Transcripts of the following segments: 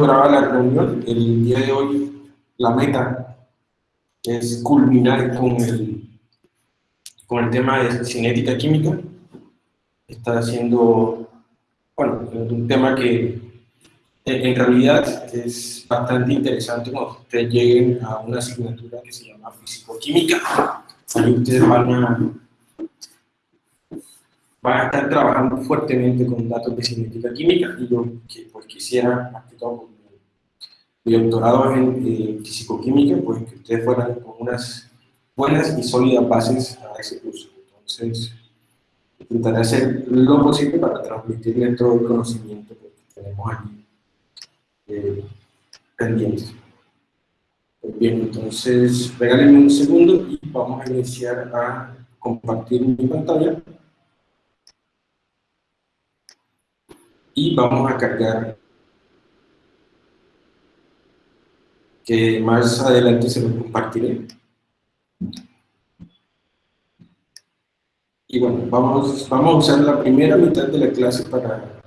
grabar la reunión. El día de hoy la meta es culminar con el, con el tema de cinética química. Está haciendo, bueno, un tema que en realidad es bastante interesante cuando ustedes lleguen a una asignatura que se llama Físico-Química. Ahí ustedes van a, van a estar trabajando fuertemente con datos de cinética química y yo pues, quisiera, más que todo, mi doctorado en eh, físico-química, pues que ustedes fueran con unas buenas y sólidas bases a ese curso. Entonces, intentaré hacer lo posible para transmitirles todo el conocimiento que tenemos aquí eh, pendiente. Pues bien, entonces, regálenme un segundo y vamos a iniciar a compartir mi pantalla. Y vamos a cargar que más adelante se lo compartiré. Y bueno, vamos, vamos a usar la primera mitad de la clase para,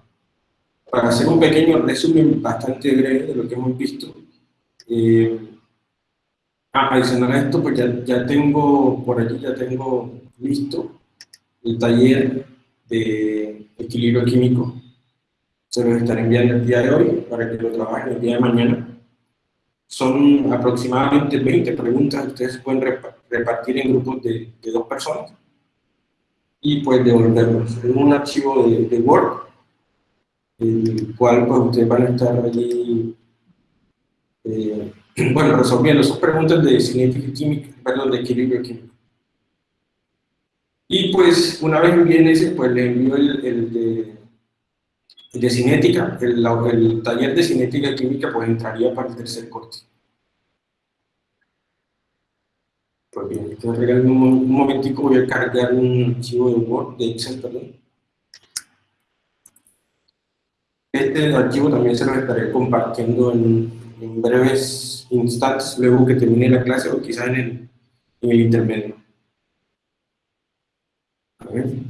para hacer un pequeño resumen bastante breve de lo que hemos visto. Eh, adicional a esto, pues ya, ya tengo, por aquí ya tengo listo el taller de equilibrio químico. Se los estaré enviando el día de hoy para que lo trabajen el día de mañana. Son aproximadamente 20 preguntas, ustedes pueden repartir en grupos de, dos personas y pues devolverlos en un archivo de, Word, el cual pues ustedes van a estar allí, eh, bueno, resolviendo sus preguntas de cinética química, perdón, de equilibrio químico. Y pues una vez envíen ese, pues le envío el, el de de cinética, el, el, taller de cinética química pues entraría para el tercer corte. Pues bien, entonces un, un momentico, voy a cargar un archivo de Word, de Excel, perdón. Este archivo también se lo estaré compartiendo en, breves instantes, luego que termine la clase o quizá en el, en el intermedio. A ver.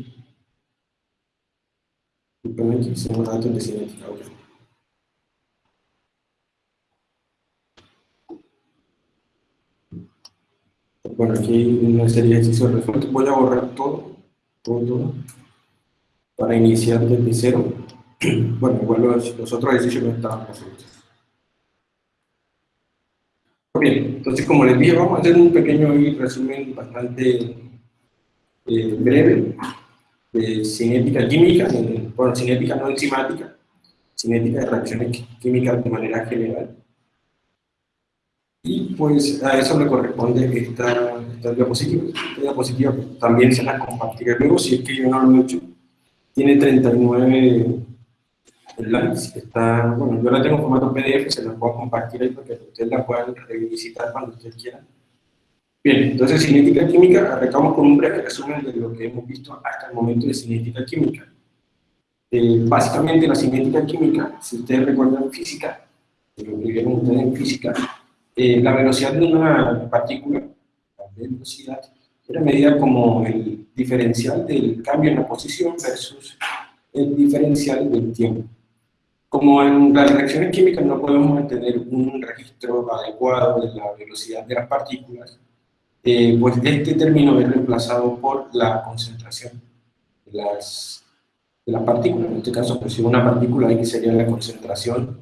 Datos de cinética. Bueno, aquí hay una serie de ejercicios. Voy a borrar todo, todo, todo, para iniciar desde cero. Bueno, igual los, los otros ejercicios no estaban resueltos. Bien, entonces como les dije, vamos a hacer un pequeño resumen bastante eh, breve de cinética química, bueno, cinética no enzimática, cinética de reacciones químicas de manera general. Y pues a eso le corresponde esta, esta diapositiva. Esta diapositiva también se la compartiré luego, si es que yo no lo he hecho. Tiene 39 slides, está, bueno, yo la tengo en formato PDF, se la puedo compartir ahí para que ustedes la puedan revisitar cuando ustedes quieran. Bien, entonces cinética química, arrancamos con un breve resumen de lo que hemos visto hasta el momento de cinética química. Eh, básicamente la cinética química, si ustedes recuerdan física, lo que vieron ustedes en física, eh, la velocidad de una partícula, la velocidad, era medida como el diferencial del cambio en la posición versus el diferencial del tiempo. Como en las reacciones químicas no podemos mantener un registro adecuado de la velocidad de las partículas, eh, pues este término es reemplazado por la concentración las, de las partículas. En este caso, pues si una partícula X sería la concentración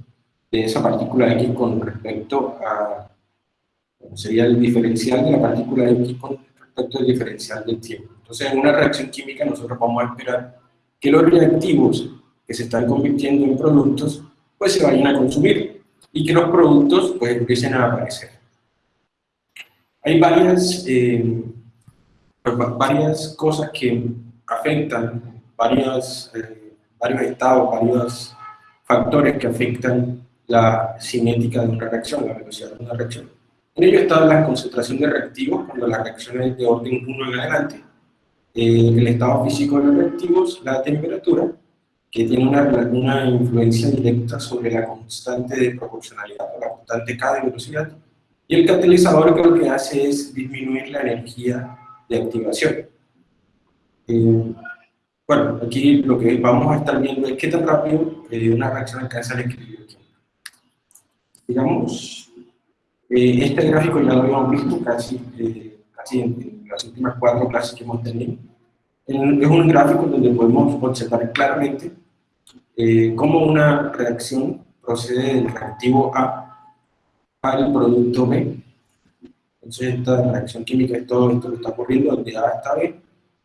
de esa partícula X con respecto a, sería el diferencial de la partícula X con respecto al diferencial del tiempo. Entonces, en una reacción química nosotros vamos a esperar que los reactivos que se están convirtiendo en productos, pues se vayan a consumir y que los productos pues empiecen a aparecer. Hay varias, eh, pues, varias cosas que afectan, varias, eh, varios estados, varios factores que afectan la cinética de una reacción, la velocidad de una reacción. En ello está la concentración de reactivos, cuando la reacción es de orden 1 en adelante, eh, el estado físico de los reactivos, la temperatura, que tiene una, una influencia directa sobre la constante de proporcionalidad, o la constante K de velocidad, y el catalizador que lo que hace es disminuir la energía de activación. Eh, bueno, aquí lo que vamos a estar viendo es qué tan rápido eh, una reacción alcanza el equilibrio digamos, eh, este gráfico ya lo habíamos visto casi, eh, casi en, las últimas cuatro clases que hemos tenido. es un gráfico donde podemos observar claramente eh, cómo una reacción procede del reactivo A al producto B. Entonces esta reacción química es todo esto que está ocurriendo de A hasta B,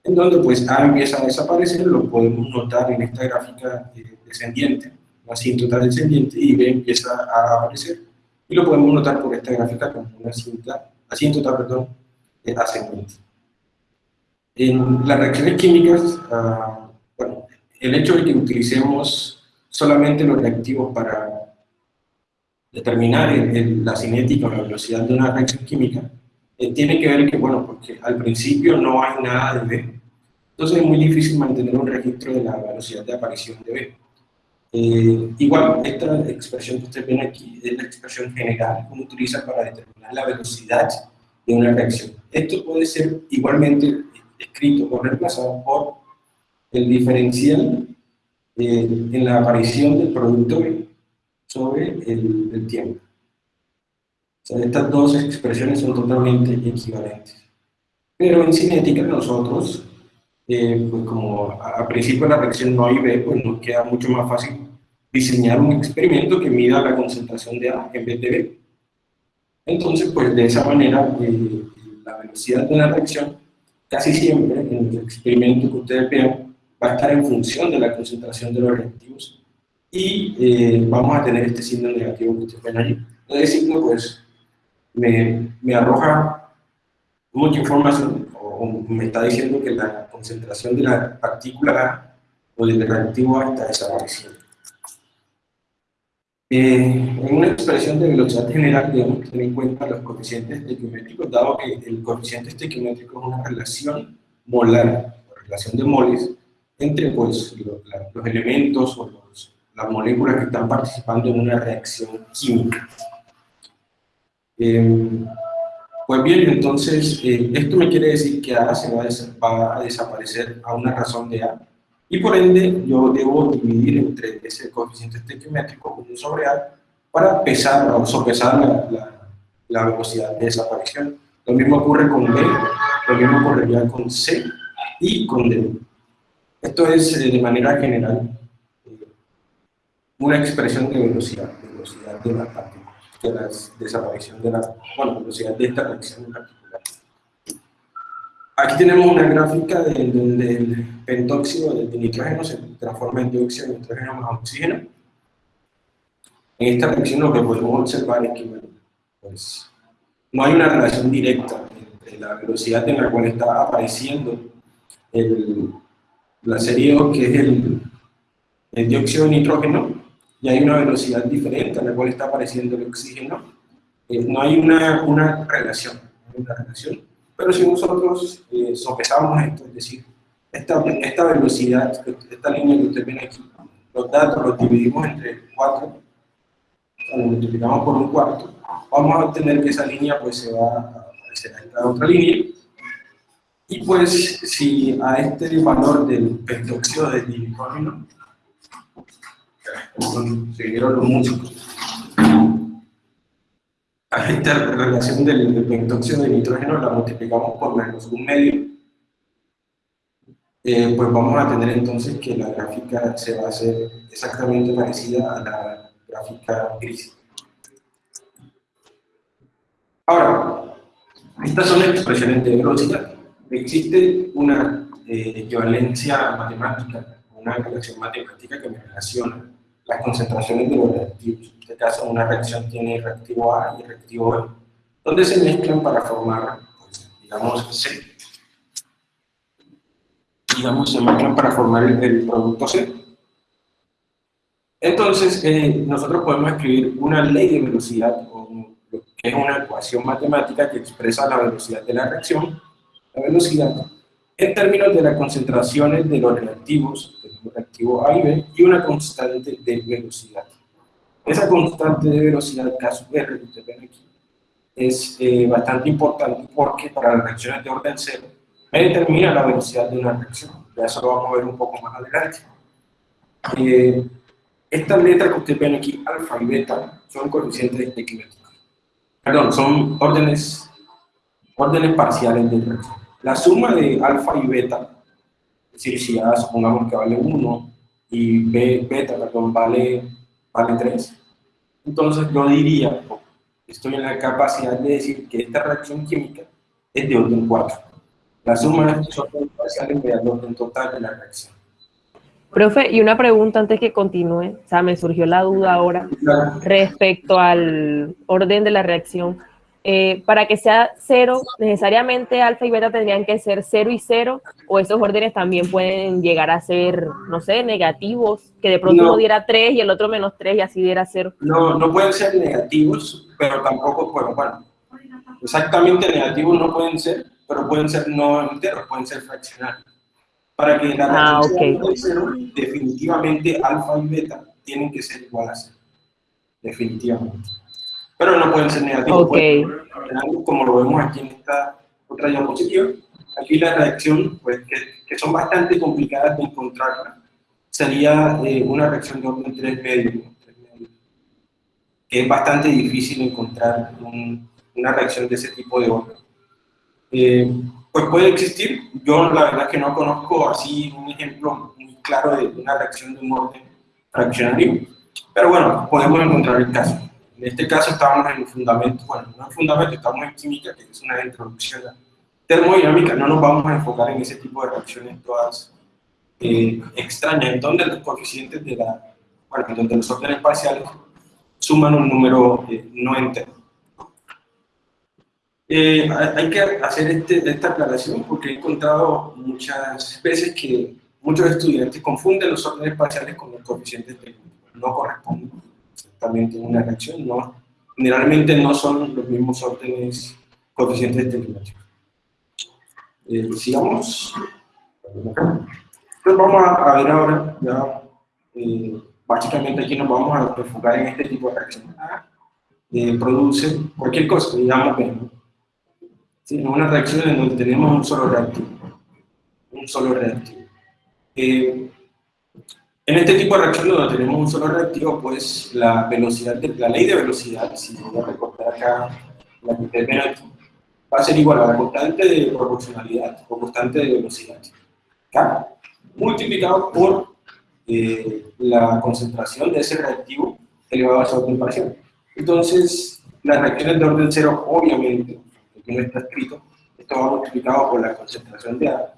en donde pues A empieza a desaparecer, lo podemos notar en esta gráfica descendiente, una asíntota descendiente, y B empieza a aparecer y lo podemos notar por esta gráfica como una cinta, asíntota perdón, ascendente. En las reacciones químicas, ah, bueno, el hecho de que utilicemos solamente los reactivos para determinar la cinética o la velocidad de una reacción química, eh, tiene que ver que, bueno, porque al principio no hay nada de entonces es muy difícil mantener un registro de la velocidad de aparición de B. Eh, igual, esta expresión que ustedes ven aquí es la expresión general que uno utiliza para determinar la velocidad de una reacción. Esto puede ser igualmente escrito o reemplazado por el diferencial eh, en la aparición del producto sobre el, tiempo. estas dos expresiones son totalmente equivalentes. Pero en cinética nosotros eh, pues como a, principio la reacción no hay B, pues nos queda mucho más fácil diseñar un experimento que mida la concentración de A en vez de B. Entonces, pues de esa manera, eh, la velocidad de la reacción casi siempre en el experimento que ustedes vean va a estar en función de la concentración de los reactivos y eh, vamos a tener este signo negativo que ustedes ven allí. Este signo pues me, me arroja mucha información me está diciendo que la concentración de la partícula A o del reactivo A está desapareciendo. Eh, en una expresión de velocidad general debemos tener en cuenta los coeficientes estequiométricos, dado que el coeficiente estequiométrico es una relación molar, relación de moles, entre pues, los, elementos o las moléculas que están participando en una reacción química. Eh, pues bien, entonces, eh, esto me quiere decir que A se va a, desaparecer a una razón de A, y por ende yo debo dividir entre ese coeficiente estequiométrico 1 sobre A para pesar o sopesar la, la, velocidad de desaparición. Lo mismo ocurre con B, lo mismo ocurriría con C y con D. Esto es eh, de manera general eh, una expresión de velocidad, velocidad de la partícula de la desaparición de la bueno, velocidad de esta reacción en particular. Aquí tenemos una gráfica de, donde el pentóxido de nitrógeno se transforma en dióxido de nitrógeno más oxígeno. En esta reacción lo que podemos observar es que pues, no hay una relación directa entre la velocidad en la cual está apareciendo el, la serie O, que es el, el dióxido de nitrógeno, y hay una velocidad diferente a la cual está apareciendo el oxígeno, eh, no hay una, una relación, una relación, pero si nosotros eh, sopesamos esto, es decir, esta, esta velocidad, esta línea que ustedes ven aquí, los datos los dividimos entre 4, lo multiplicamos por un cuarto, vamos a obtener que esa línea pues se va a aparecer a otra línea, y pues si a este valor del pentóxido de nitrógeno siguieron los músicos. A esta relación del, pentóxido de nitrógeno la multiplicamos por menos un medio, eh, pues vamos a tener entonces que la gráfica se va a hacer exactamente parecida a la gráfica gris. Ahora, estas son expresiones de velocidad. Existe una eh, equivalencia matemática, una relación matemática que me relaciona las concentraciones de los reactivos. En este caso, una reacción tiene reactivo A y reactivo B, donde se mezclan para formar, pues, digamos, C. Digamos, se mezclan para formar el, producto C. Entonces, eh, nosotros podemos escribir una ley de velocidad, que es una ecuación matemática que expresa la velocidad de la reacción, la velocidad, en términos de las concentraciones de los reactivos reactivo A y B, y una constante de velocidad. Esa constante de velocidad, caso R, que ustedes ven aquí, es eh, bastante importante porque para las reacciones de orden cero me determina la velocidad de una reacción. Ya eso lo vamos a ver un poco más adelante. Eh, Estas letras que ustedes ven aquí, alfa y beta, son coeficientes equimétricos. Perdón, son órdenes, órdenes parciales de reacción. La suma de alfa y beta, es decir, si A supongamos que vale 1 y B, beta, perdón, vale, vale 3, entonces yo diría, estoy en la capacidad de decir que esta reacción química es de orden 4. La suma de estos parciales me da el orden total de la reacción. Profe, y una pregunta antes que continúe, o sea, me surgió la duda ahora respecto al orden de la reacción. Eh, para que sea cero, necesariamente alfa y beta tendrían que ser cero y cero, o esos órdenes también pueden llegar a ser, no sé, negativos, que de pronto uno diera 3 y el otro menos 3 y así diera cero. No, no pueden ser negativos, pero tampoco, bueno, bueno, exactamente negativos no pueden ser, pero pueden ser no enteros, pueden ser fraccionarios. Para que la ah, sea cero, definitivamente alfa y beta tienen que ser igual a cero. Definitivamente pero no pueden ser negativos. Okay. como lo vemos aquí en esta otra diapositiva, aquí la reacción, pues, que, son bastante complicadas de encontrarla, sería eh, una reacción de orden 3 medio, que es bastante difícil encontrar una reacción de ese tipo de orden. Eh, pues puede existir, yo la verdad que no conozco así un ejemplo muy claro de una reacción de un orden fraccionario, pero bueno, podemos encontrar el caso. En este caso estamos en fundamento, bueno, no en fundamento, estamos en química, que es una introducción termodinámica, no nos vamos a enfocar en ese tipo de reacciones todas eh, extrañas, en donde los coeficientes de la, bueno, en donde los órdenes parciales suman un número eh, no entero. Eh, hay que hacer este, esta aclaración porque he encontrado muchas veces que muchos estudiantes confunden los órdenes parciales con los coeficientes técnicos, no corresponden también tiene una reacción, ¿no? Generalmente no son los mismos órdenes coeficientes de Eh, sigamos. Entonces vamos a, ver ahora, ya, eh, básicamente aquí nos vamos a enfocar en este tipo de reacción. Eh, produce cualquier cosa, digamos, bien, ¿sí? una reacción en donde tenemos un solo reactivo. Un solo reactivo. Eh, en este tipo de reacciones donde tenemos un solo reactivo, pues la velocidad, de, la ley de velocidad, si voy a recortar acá la que ven aquí, va a ser igual a la constante de proporcionalidad o constante de velocidad, K, multiplicado por eh, la concentración de ese reactivo elevado a su parcial. Entonces, las reacciones de orden cero, obviamente, aquí no está escrito, esto va multiplicado por la concentración de A,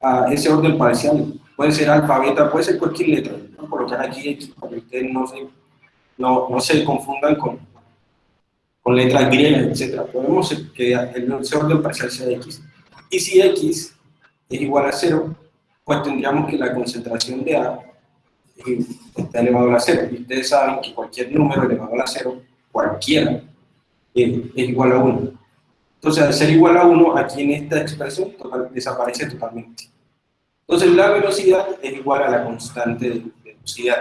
a ese orden parcial puede ser alfa, beta, puede ser cualquier letra. Voy a colocar aquí X para que ustedes no se, no, no se confundan con, con letras griegas, etc. Podemos que el orden parcial sea X. Y si X es igual a 0, pues tendríamos que la concentración de A está elevado a la 0. Y ustedes saben que cualquier número elevado a la 0, cualquiera, es, igual a 1. Entonces, al ser igual a 1, aquí en esta expresión desaparece totalmente. Entonces la velocidad es igual a la constante de velocidad.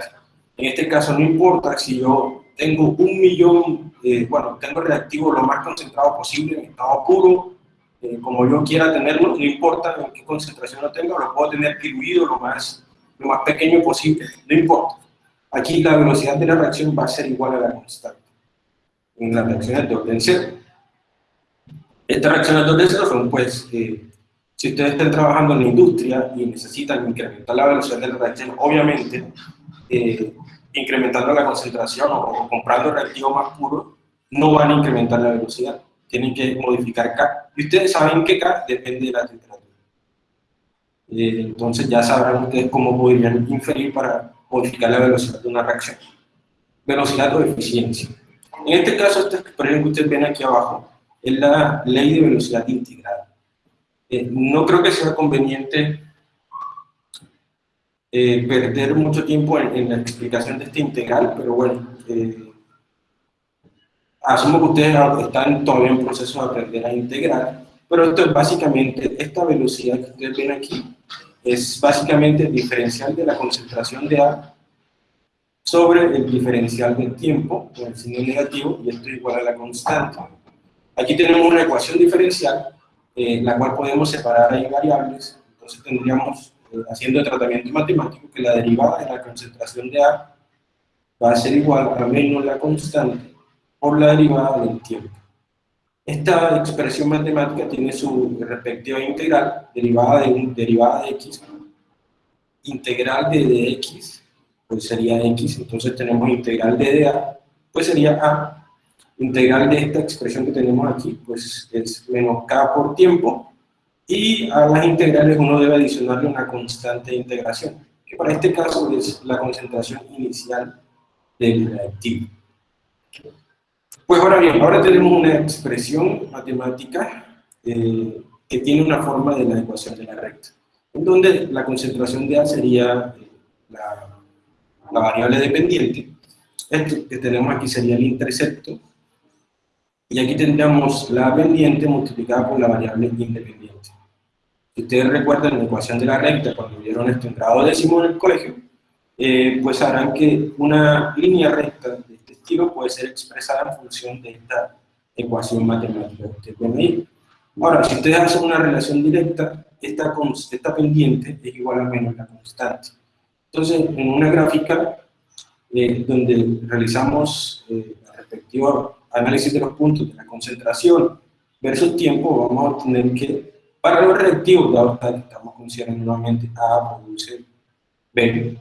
En este caso no importa si yo tengo un millón, eh, bueno, tengo el reactivo lo más concentrado posible en estado puro, eh, como yo quiera tenerlo, no importa en qué concentración lo tenga, lo puedo tener diluido lo más, lo más pequeño posible, no importa. Aquí la velocidad de la reacción va a ser igual a la constante en las reacciones de orden cero. Estas reacciones de orden cero son pues eh, si ustedes están trabajando en la industria y necesitan incrementar la velocidad de la reacción, obviamente, eh, incrementando la concentración o, comprando reactivo más puro, no van a incrementar la velocidad. Tienen que modificar K. Y ustedes saben que K depende de la temperatura. Eh, entonces ya sabrán ustedes cómo podrían inferir para modificar la velocidad de una reacción. Velocidad o eficiencia. En este caso, esta expresión que ustedes ven aquí abajo es la ley de velocidad integrada. Eh, no creo que sea conveniente eh, perder mucho tiempo en, la explicación de este integral, pero bueno, eh, asumo que ustedes están todavía en proceso de aprender a integrar, pero esto es básicamente, esta velocidad que ustedes ven aquí, es básicamente el diferencial de la concentración de A sobre el diferencial del tiempo, con el signo negativo, y esto es igual a la constante. Aquí tenemos una ecuación diferencial en la cual podemos separar ahí variables, entonces tendríamos eh, haciendo el tratamiento matemático, que la derivada de la concentración de A va a ser igual a menos la constante por la derivada del tiempo. Esta expresión matemática tiene su respectiva integral, derivada de, derivada de x, integral de dx, pues sería x, entonces tenemos integral de dA, pues sería a, integral de esta expresión que tenemos aquí, pues es menos k por tiempo, y a las integrales uno debe adicionarle una constante de integración, que para este caso es la concentración inicial del reactivo. Pues ahora bien, ahora tenemos una expresión matemática eh, que tiene una forma de la ecuación de la recta, en donde la concentración de A sería eh, la, la, variable dependiente, esto que tenemos aquí sería el intercepto, y aquí tendríamos la pendiente multiplicada por la variable independiente. Si ustedes recuerdan la ecuación de la recta, cuando vieron esto en grado décimo en el colegio, eh, pues sabrán que una línea recta puede ser expresada en función de esta ecuación matemática que ustedes ven ahí. Ahora, si ustedes hacen una relación directa, esta, esta pendiente es igual a menos la constante. Entonces, en una gráfica eh, donde realizamos eh, el respectivo análisis de los puntos de la concentración versus tiempo, vamos a obtener que para los reactivos, dado que estamos considerando nuevamente A produce B,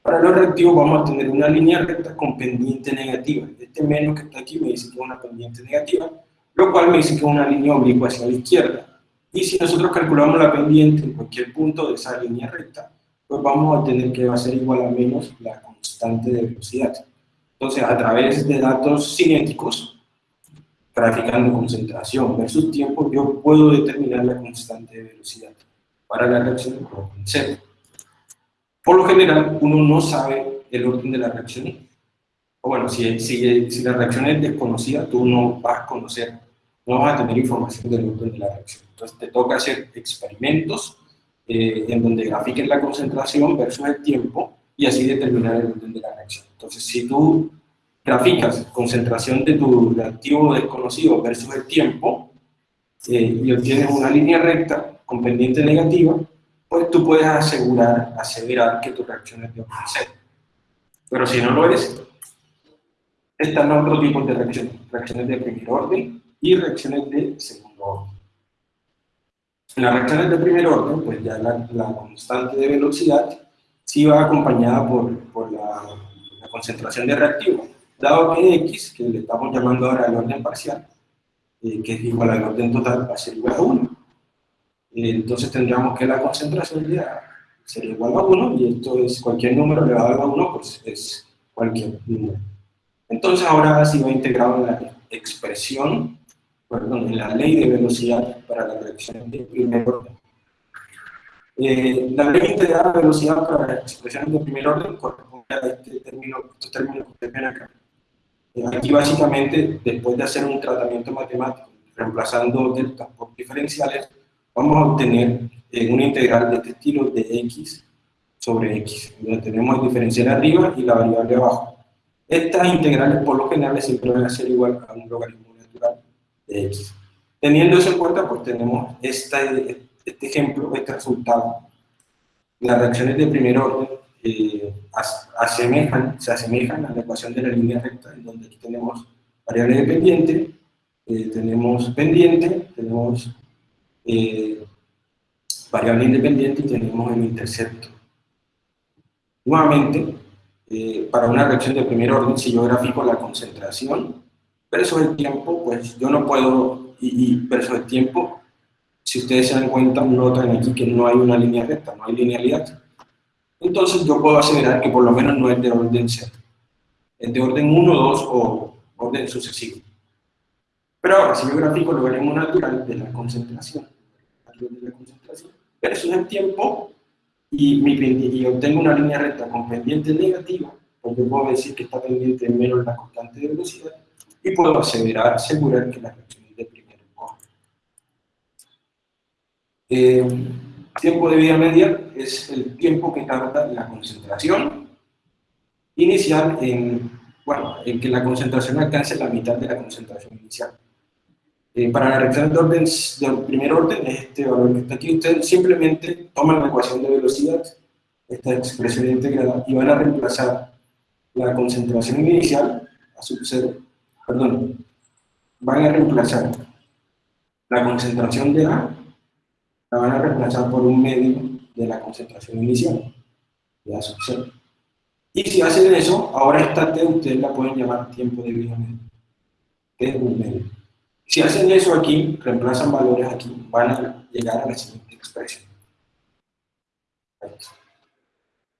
para los reactivos vamos a tener una línea recta con pendiente negativa. Este menos que está aquí me dice que es una pendiente negativa, lo cual me dice que es una línea oblicua hacia la izquierda. Y si nosotros calculamos la pendiente en cualquier punto de esa línea recta, pues vamos a obtener que va a ser igual a menos la constante de velocidad. Entonces, a través de datos cinéticos, graficando concentración versus tiempo, yo puedo determinar la constante de velocidad para la reacción con cero. Por lo general, uno no sabe el orden de la reacción. O bueno, si, si, si la reacción es desconocida, tú no vas a conocer, no vas a tener información del orden de la reacción. Entonces te toca hacer experimentos eh, en donde grafiquen la concentración versus el tiempo y así determinar el orden de la reacción. Entonces, si tú graficas concentración de tu reactivo desconocido versus el tiempo eh, y obtienes una línea recta con pendiente negativa, pues tú puedes asegurar, asegurar que tu reacción es de orden cero. Pero si no lo es, están otros tipos de reacciones, reacciones de primer orden y reacciones de segundo orden. En las reacciones de primer orden, pues ya la, constante de velocidad sí va acompañada por, por la, la, concentración de reactivo, dado que x, que le estamos llamando ahora el orden parcial, eh, que es igual al orden total, va a ser igual a 1 entonces tendríamos que la concentración ya sería igual a 1, y esto es cualquier número elevado a 1, pues es cualquier número. Entonces ahora sí va integrado en la expresión, perdón, en la ley de velocidad para la reacción de primer orden. Eh, la ley integrada de velocidad para las expresiones de primer orden corresponde a este término, estos términos que ven acá. Eh, aquí básicamente, después de hacer un tratamiento matemático, reemplazando deltas por diferenciales, vamos a obtener eh, una integral de este estilo de x sobre x, donde tenemos el diferencial arriba y la variable abajo. Estas integrales por lo general siempre van a ser igual a un logaritmo natural de x. Teniendo eso en cuenta, pues tenemos este, este ejemplo, este resultado. Las reacciones de primer orden eh, asemejan, se asemejan a la ecuación de la línea recta, en donde aquí tenemos variable dependiente, eh, tenemos pendiente, tenemos eh, variable independiente y tenemos el intercepto. Nuevamente, eh, para una reacción de primer orden, si yo grafico la concentración versus el tiempo, pues yo no puedo, y, y versus el tiempo, si ustedes se dan cuenta, notan aquí que no hay una línea recta, no hay linealidad. Entonces yo puedo asegurar que por lo menos no es de orden 0. Es de orden 1, 2 o orden sucesivo. Pero ahora, si yo grafico logaritmo natural de la concentración, de la concentración, versus el tiempo, y, obtengo una línea recta con pendiente negativa, pues yo puedo decir que está pendiente menos la constante de velocidad, y puedo asegurar, asegurar que la reacción es de primer orden. Eh, tiempo de vida media es el tiempo que tarda la concentración inicial en, bueno, en que la concentración alcance la mitad de la concentración inicial. Eh, para la reacción de orden del primer orden es este valor que está aquí. Ustedes simplemente toman la ecuación de velocidad, esta expresión integrada, y van a reemplazar la concentración inicial a sub 0, perdón, van a reemplazar la concentración de A, la van a reemplazar por un medio de la concentración inicial, de A sub 0. Y si hacen eso, ahora esta T ustedes la pueden llamar tiempo de vida medio. T es un medio. Si hacen eso aquí, reemplazan valores aquí, van a llegar a la siguiente expresión.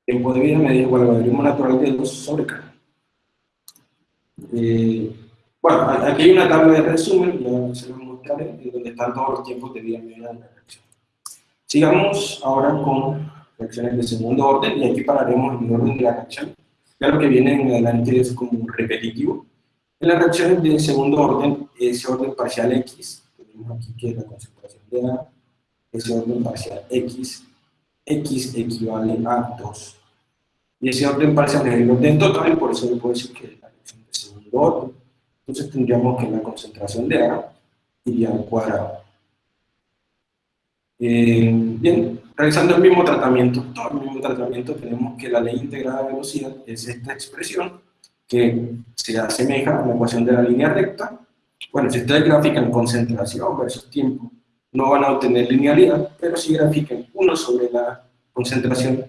Tiempo de vida medio igual al logaritmo natural de 2 sobre K. Eh, bueno, aquí hay una tabla de resumen, ya se lo mostraré, donde están todos los tiempos de vida media de la reacción. Sigamos ahora con reacciones de segundo orden, y aquí pararemos en el orden de la reacción. Ya lo que viene en adelante es como repetitivo. En las reacciones de segundo orden, ese orden parcial X, tenemos aquí que es la concentración de A, ese orden parcial X, X equivale a 2. Y ese orden parcial es el orden total, y por eso yo puedo decir que es la reacción de segundo orden. Entonces tendríamos que la concentración de A iría al cuadrado. Eh, bien, realizando el mismo tratamiento, todo el mismo tratamiento, tenemos que la ley integrada de velocidad es esta expresión que se asemeja a la ecuación de la línea recta. Bueno, si ustedes grafican concentración versus tiempo, no van a obtener linealidad, pero si grafican uno sobre la concentración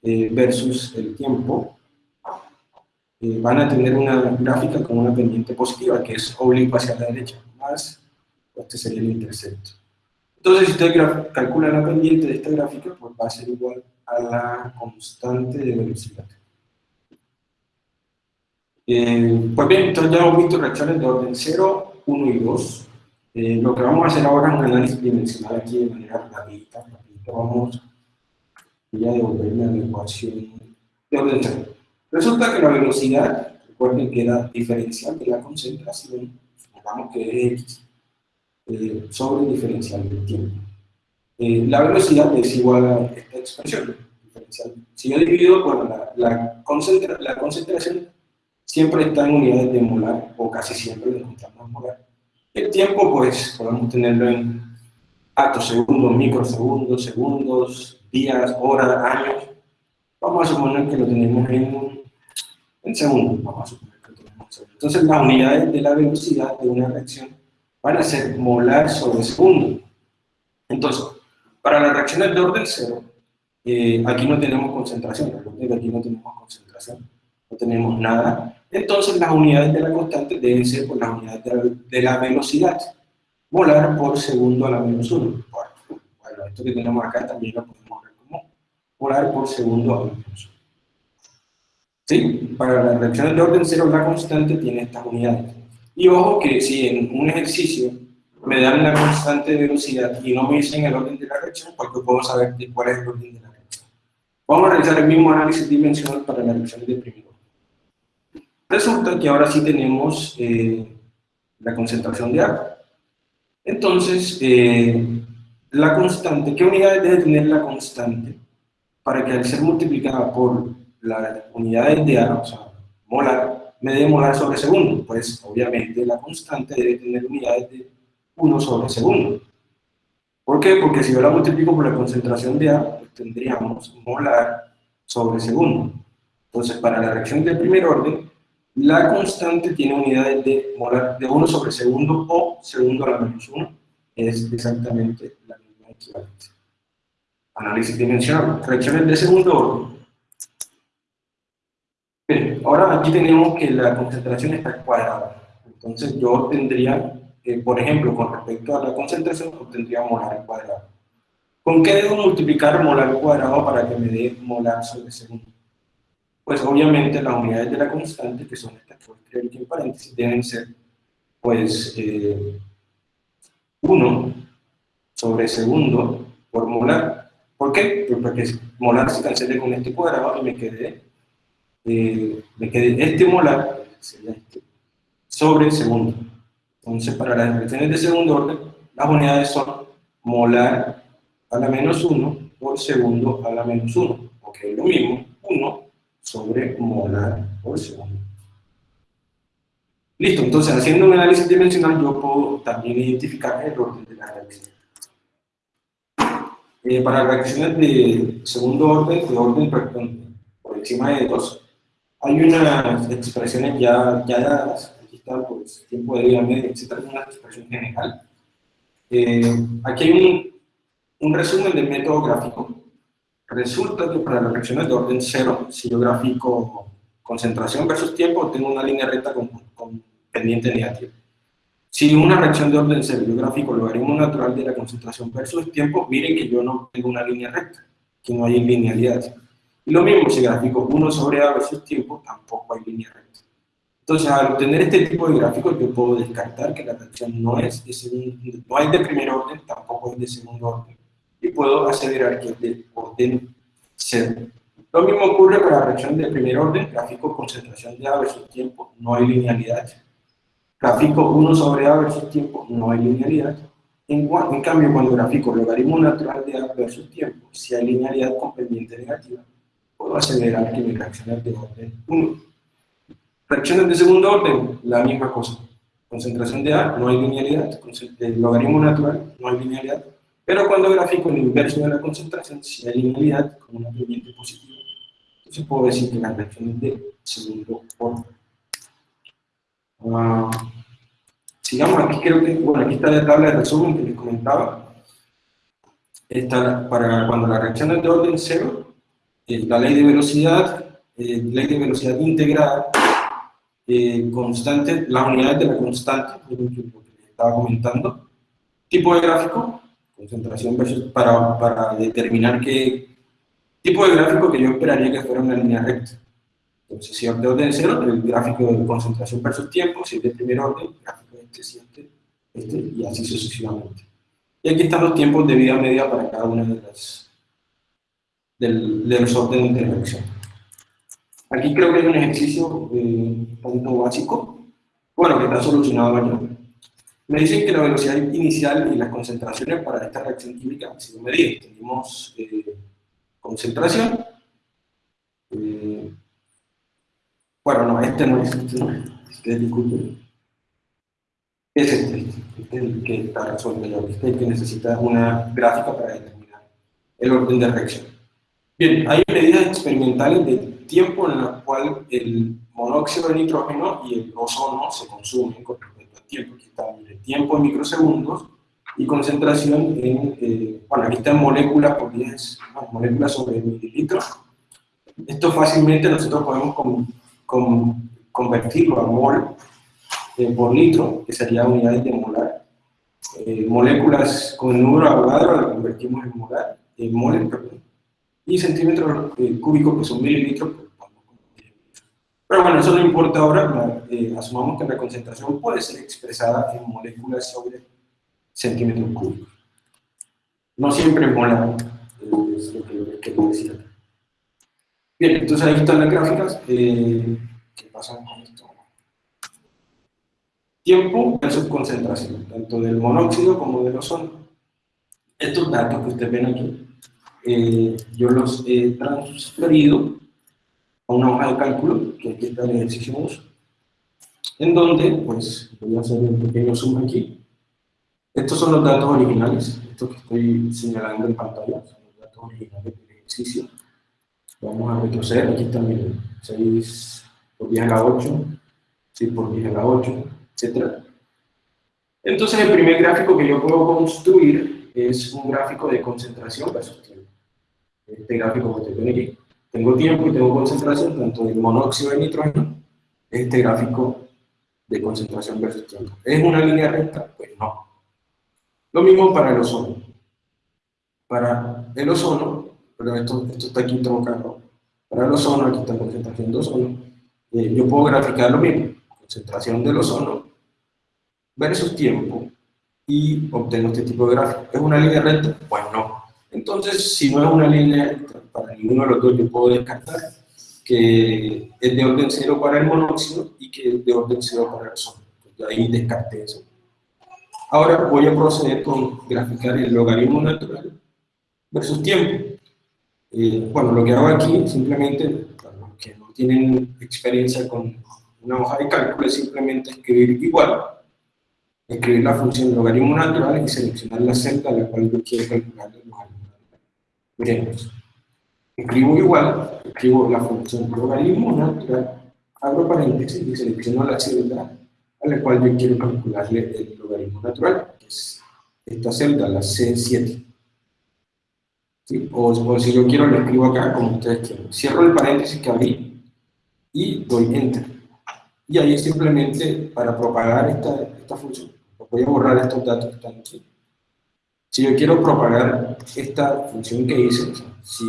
eh, versus el tiempo, eh, van a tener una gráfica con una pendiente positiva, que es oblicuo hacia la derecha, más este sería el intercepto. Entonces, si usted calcula la pendiente de esta gráfica, pues va a ser igual a la constante de velocidad. Eh, pues bien, entonces ya hemos visto reacciones de orden 0, 1 y 2. Eh, lo que vamos a hacer ahora es un análisis dimensional aquí de manera rapidita. Vamos a devolverme a la ecuación de orden 0. Resulta que la velocidad, recuerden que era diferencial de la concentración, supongamos que es x, eh, sobre diferencial del tiempo. Eh, la velocidad es igual a esta expresión, diferencial. Si yo divido, bueno, la, la, la concentración siempre está en unidades de molar, o casi siempre lo encontramos en molar. El tiempo, pues, podemos tenerlo en atos, segundos, microsegundos, segundos, días, horas, años. Vamos a suponer que lo tenemos en, en segundos, vamos a suponer que lo tenemos en segundos. Entonces, las unidades de la velocidad de una reacción van a ser molar sobre segundo. Entonces, para las reacciones de orden cero, eh, aquí no tenemos concentración, aquí no tenemos concentración, no tenemos nada. Entonces, las unidades de la constante deben ser por las unidades de la, velocidad, molar por segundo a la menos 1. Bueno, esto que tenemos acá también lo podemos ver como molar por segundo a la menos 1. ¿Sí? Para las reacciones de orden cero, la constante tiene estas unidades. Y ojo que si en un ejercicio me dan la constante de velocidad y no me dicen el orden de la reacción, pues yo puedo saber cuál es el orden de la reacción. Vamos a realizar el mismo análisis dimensional para la reacción de primer orden. Resulta que ahora sí tenemos eh, la concentración de agua. Entonces, eh, la constante, ¿qué unidades debe tener la constante? Para que al ser multiplicada por las unidades de A, o sea, molar, me debe molar sobre segundo, pues obviamente la constante debe tener unidades de 1 sobre segundo. ¿Por qué? Porque si yo la multiplico por la concentración de A, pues tendríamos molar sobre segundo. Entonces, para la reacción del primer orden, la constante tiene unidades de molar de 1 sobre segundo o segundo a la menos 1. Es exactamente la misma equivalencia. Análisis dimensional. Reacciones de segundo orden Bien, ahora aquí tenemos que la concentración está cuadrada. Entonces yo tendría, eh, por ejemplo, con respecto a la concentración, obtendría molar al cuadrado. ¿Con qué debo multiplicar molar al cuadrado para que me dé molar sobre segundo? Pues obviamente las unidades de la constante, que son estas que voy a aquí en paréntesis, deben ser, pues, 1 eh, sobre segundo por molar. ¿Por qué? Pues porque molar se cancele con este cuadrado y me quede eh, me quede este molar, sería este, sobre segundo. Entonces, para las reacciones de segundo orden, las unidades son molar a la menos 1 por segundo a la menos 1, porque es lo mismo, 1 sobre molar por segundo. Listo, entonces haciendo un análisis dimensional yo puedo también identificar el orden de la reacción. Eh, para reacciones de segundo orden, de orden por encima de 2, hay unas expresiones ya, ya dadas, aquí está pues, tiempo de vida media, etc. una expresión general. Eh, aquí hay un, un resumen del método gráfico. Resulta que para las reacciones de orden 0, si yo grafico concentración versus tiempo, tengo una línea recta con, con pendiente negativa. Si una reacción de orden 0 yo gráfico logaritmo natural de la concentración versus tiempo, miren que yo no tengo una línea recta, que no hay linealidad. Y lo mismo, si gráfico 1 sobre A versus tiempo, tampoco hay línea recta. Entonces, al obtener este tipo de gráficos, yo puedo descartar que la reacción no es de segundo, no hay de primer orden, tampoco es de segundo orden. Y puedo aseverar que es de orden 0. Lo mismo ocurre para la reacción de primer orden, gráfico concentración de A versus tiempo, no hay linealidad. Gráfico 1 sobre A versus tiempo, no hay linealidad. En, en cambio, cuando gráfico logaritmo natural de A versus tiempo, si hay linealidad con pendiente negativa acelerar que mi reacciones de orden 1. Reacciones de segundo orden, la misma cosa. Concentración de A, no hay linealidad. El logaritmo natural, no hay linealidad. Pero cuando grafico el inverso de la concentración, si hay linealidad, con una pendiente positiva. Entonces puedo decir que las reacciones de segundo orden. Uh, sigamos, aquí creo que, bueno, aquí está la tabla de resumen que les comentaba. Esta, para cuando la reacción es de orden 0, eh, la ley de velocidad, eh, ley de velocidad integrada, eh, constante, las unidades de la constante, lo que estaba comentando, tipo de gráfico, concentración versus, para, para determinar qué tipo de gráfico que yo esperaría que fuera una línea recta. Entonces, si de orden cero, el gráfico de concentración versus tiempo, si es de primer orden, gráfico de este, si este, y así sucesivamente. Y aquí están los tiempos de vida media para cada una de las del, de los órdenes de reacción. Aquí creo que hay un ejercicio eh, poquito básico, bueno, que está solucionado allá. Me dicen que la velocidad inicial y las concentraciones para esta reacción química han sido medidas. Tenemos eh, concentración. Eh, bueno, no, este no es, este es, este disculpen. Es este, este es el que está resuelto este es el que necesita una gráfica para determinar el orden de reacción. Bien, hay medidas experimentales de tiempo en la cual el monóxido de nitrógeno y el ozono se consumen con respecto al tiempo. Aquí está el tiempo en microsegundos y concentración en, eh, bueno, aquí está en moléculas por 10, moléculas sobre mililitros. Esto fácilmente nosotros podemos convertirlo a mol eh, por litro, que sería unidades de molar. Eh, moléculas con número Avogadro la convertimos en molar, en moles, perdón y centímetros eh, cúbicos, que son mililitros, pues, pero bueno, eso no importa ahora, eh, asumamos que la concentración puede ser expresada en moléculas sobre centímetros cúbicos. No siempre es molar, es lo que quiero decir Bien, entonces ahí están las gráficas. Eh, ¿Qué pasa con esto? Tiempo versus concentración, tanto del monóxido como del ozono. Estos datos que ustedes ven aquí eh, yo los he transferido a una hoja de cálculo, que aquí está el ejercicio en donde, pues, voy a hacer un pequeño zoom aquí. Estos son los datos originales, estos que estoy señalando en pantalla, son los datos originales del ejercicio. Vamos a retroceder, aquí también 6 por 10 a la 8, 6 por 10 a la 8, etc. Entonces, el primer gráfico que yo puedo construir es un gráfico de concentración versus tiempo este gráfico que estoy aquí. Tengo tiempo y tengo concentración, tanto de monóxido de nitrógeno, este gráfico de concentración versus tiempo. ¿Es una línea recta? Pues no. Lo mismo para el ozono. Para el ozono, pero esto, esto está aquí trocado. Para el ozono, aquí está concentración de ozono. Eh, yo puedo graficar lo mismo, concentración del ozono versus tiempo, y obtengo este tipo de gráfico. ¿Es una línea recta? Pues no. Entonces, si no es una línea para ninguno de los dos, yo puedo descartar que es de orden 0 para el monóxido y que es de orden 0 para el ozono. ahí descarté eso. Ahora voy a proceder con graficar el logaritmo natural versus tiempo. Eh, bueno, lo que hago aquí, simplemente, para los que no tienen experiencia con una hoja de cálculo es simplemente escribir igual, escribir la función logaritmo natural y seleccionar la celda a la cual yo quiero calcular el. Escribo igual, escribo la función logaritmo natural, abro paréntesis y selecciono la celda a la cual yo quiero calcularle el logaritmo natural, que es esta celda, la C7. ¿Sí? O, si yo quiero, lo escribo acá como ustedes quieren. Cierro el paréntesis que abrí y doy Enter. Y ahí simplemente para propagar esta, esta función. Voy a borrar estos datos que están aquí. Si yo quiero propagar esta función que hice, si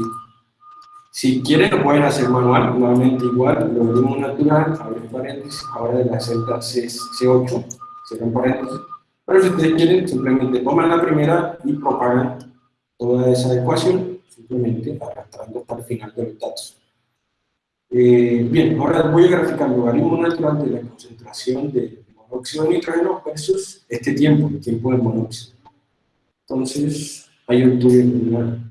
si quieren lo pueden hacer manual, nuevamente igual, lo mismo natural, abrir paréntesis, ahora de la celda C, C8, cierran paréntesis. Pero si ustedes quieren, simplemente toman la primera y propagan toda esa ecuación, simplemente arrastrando hasta el final de los datos. Eh, bien, ahora voy a graficar logaritmo natural de la concentración de monóxido de nitrógeno versus este tiempo, el tiempo de monóxido. Entonces, ahí obtuve una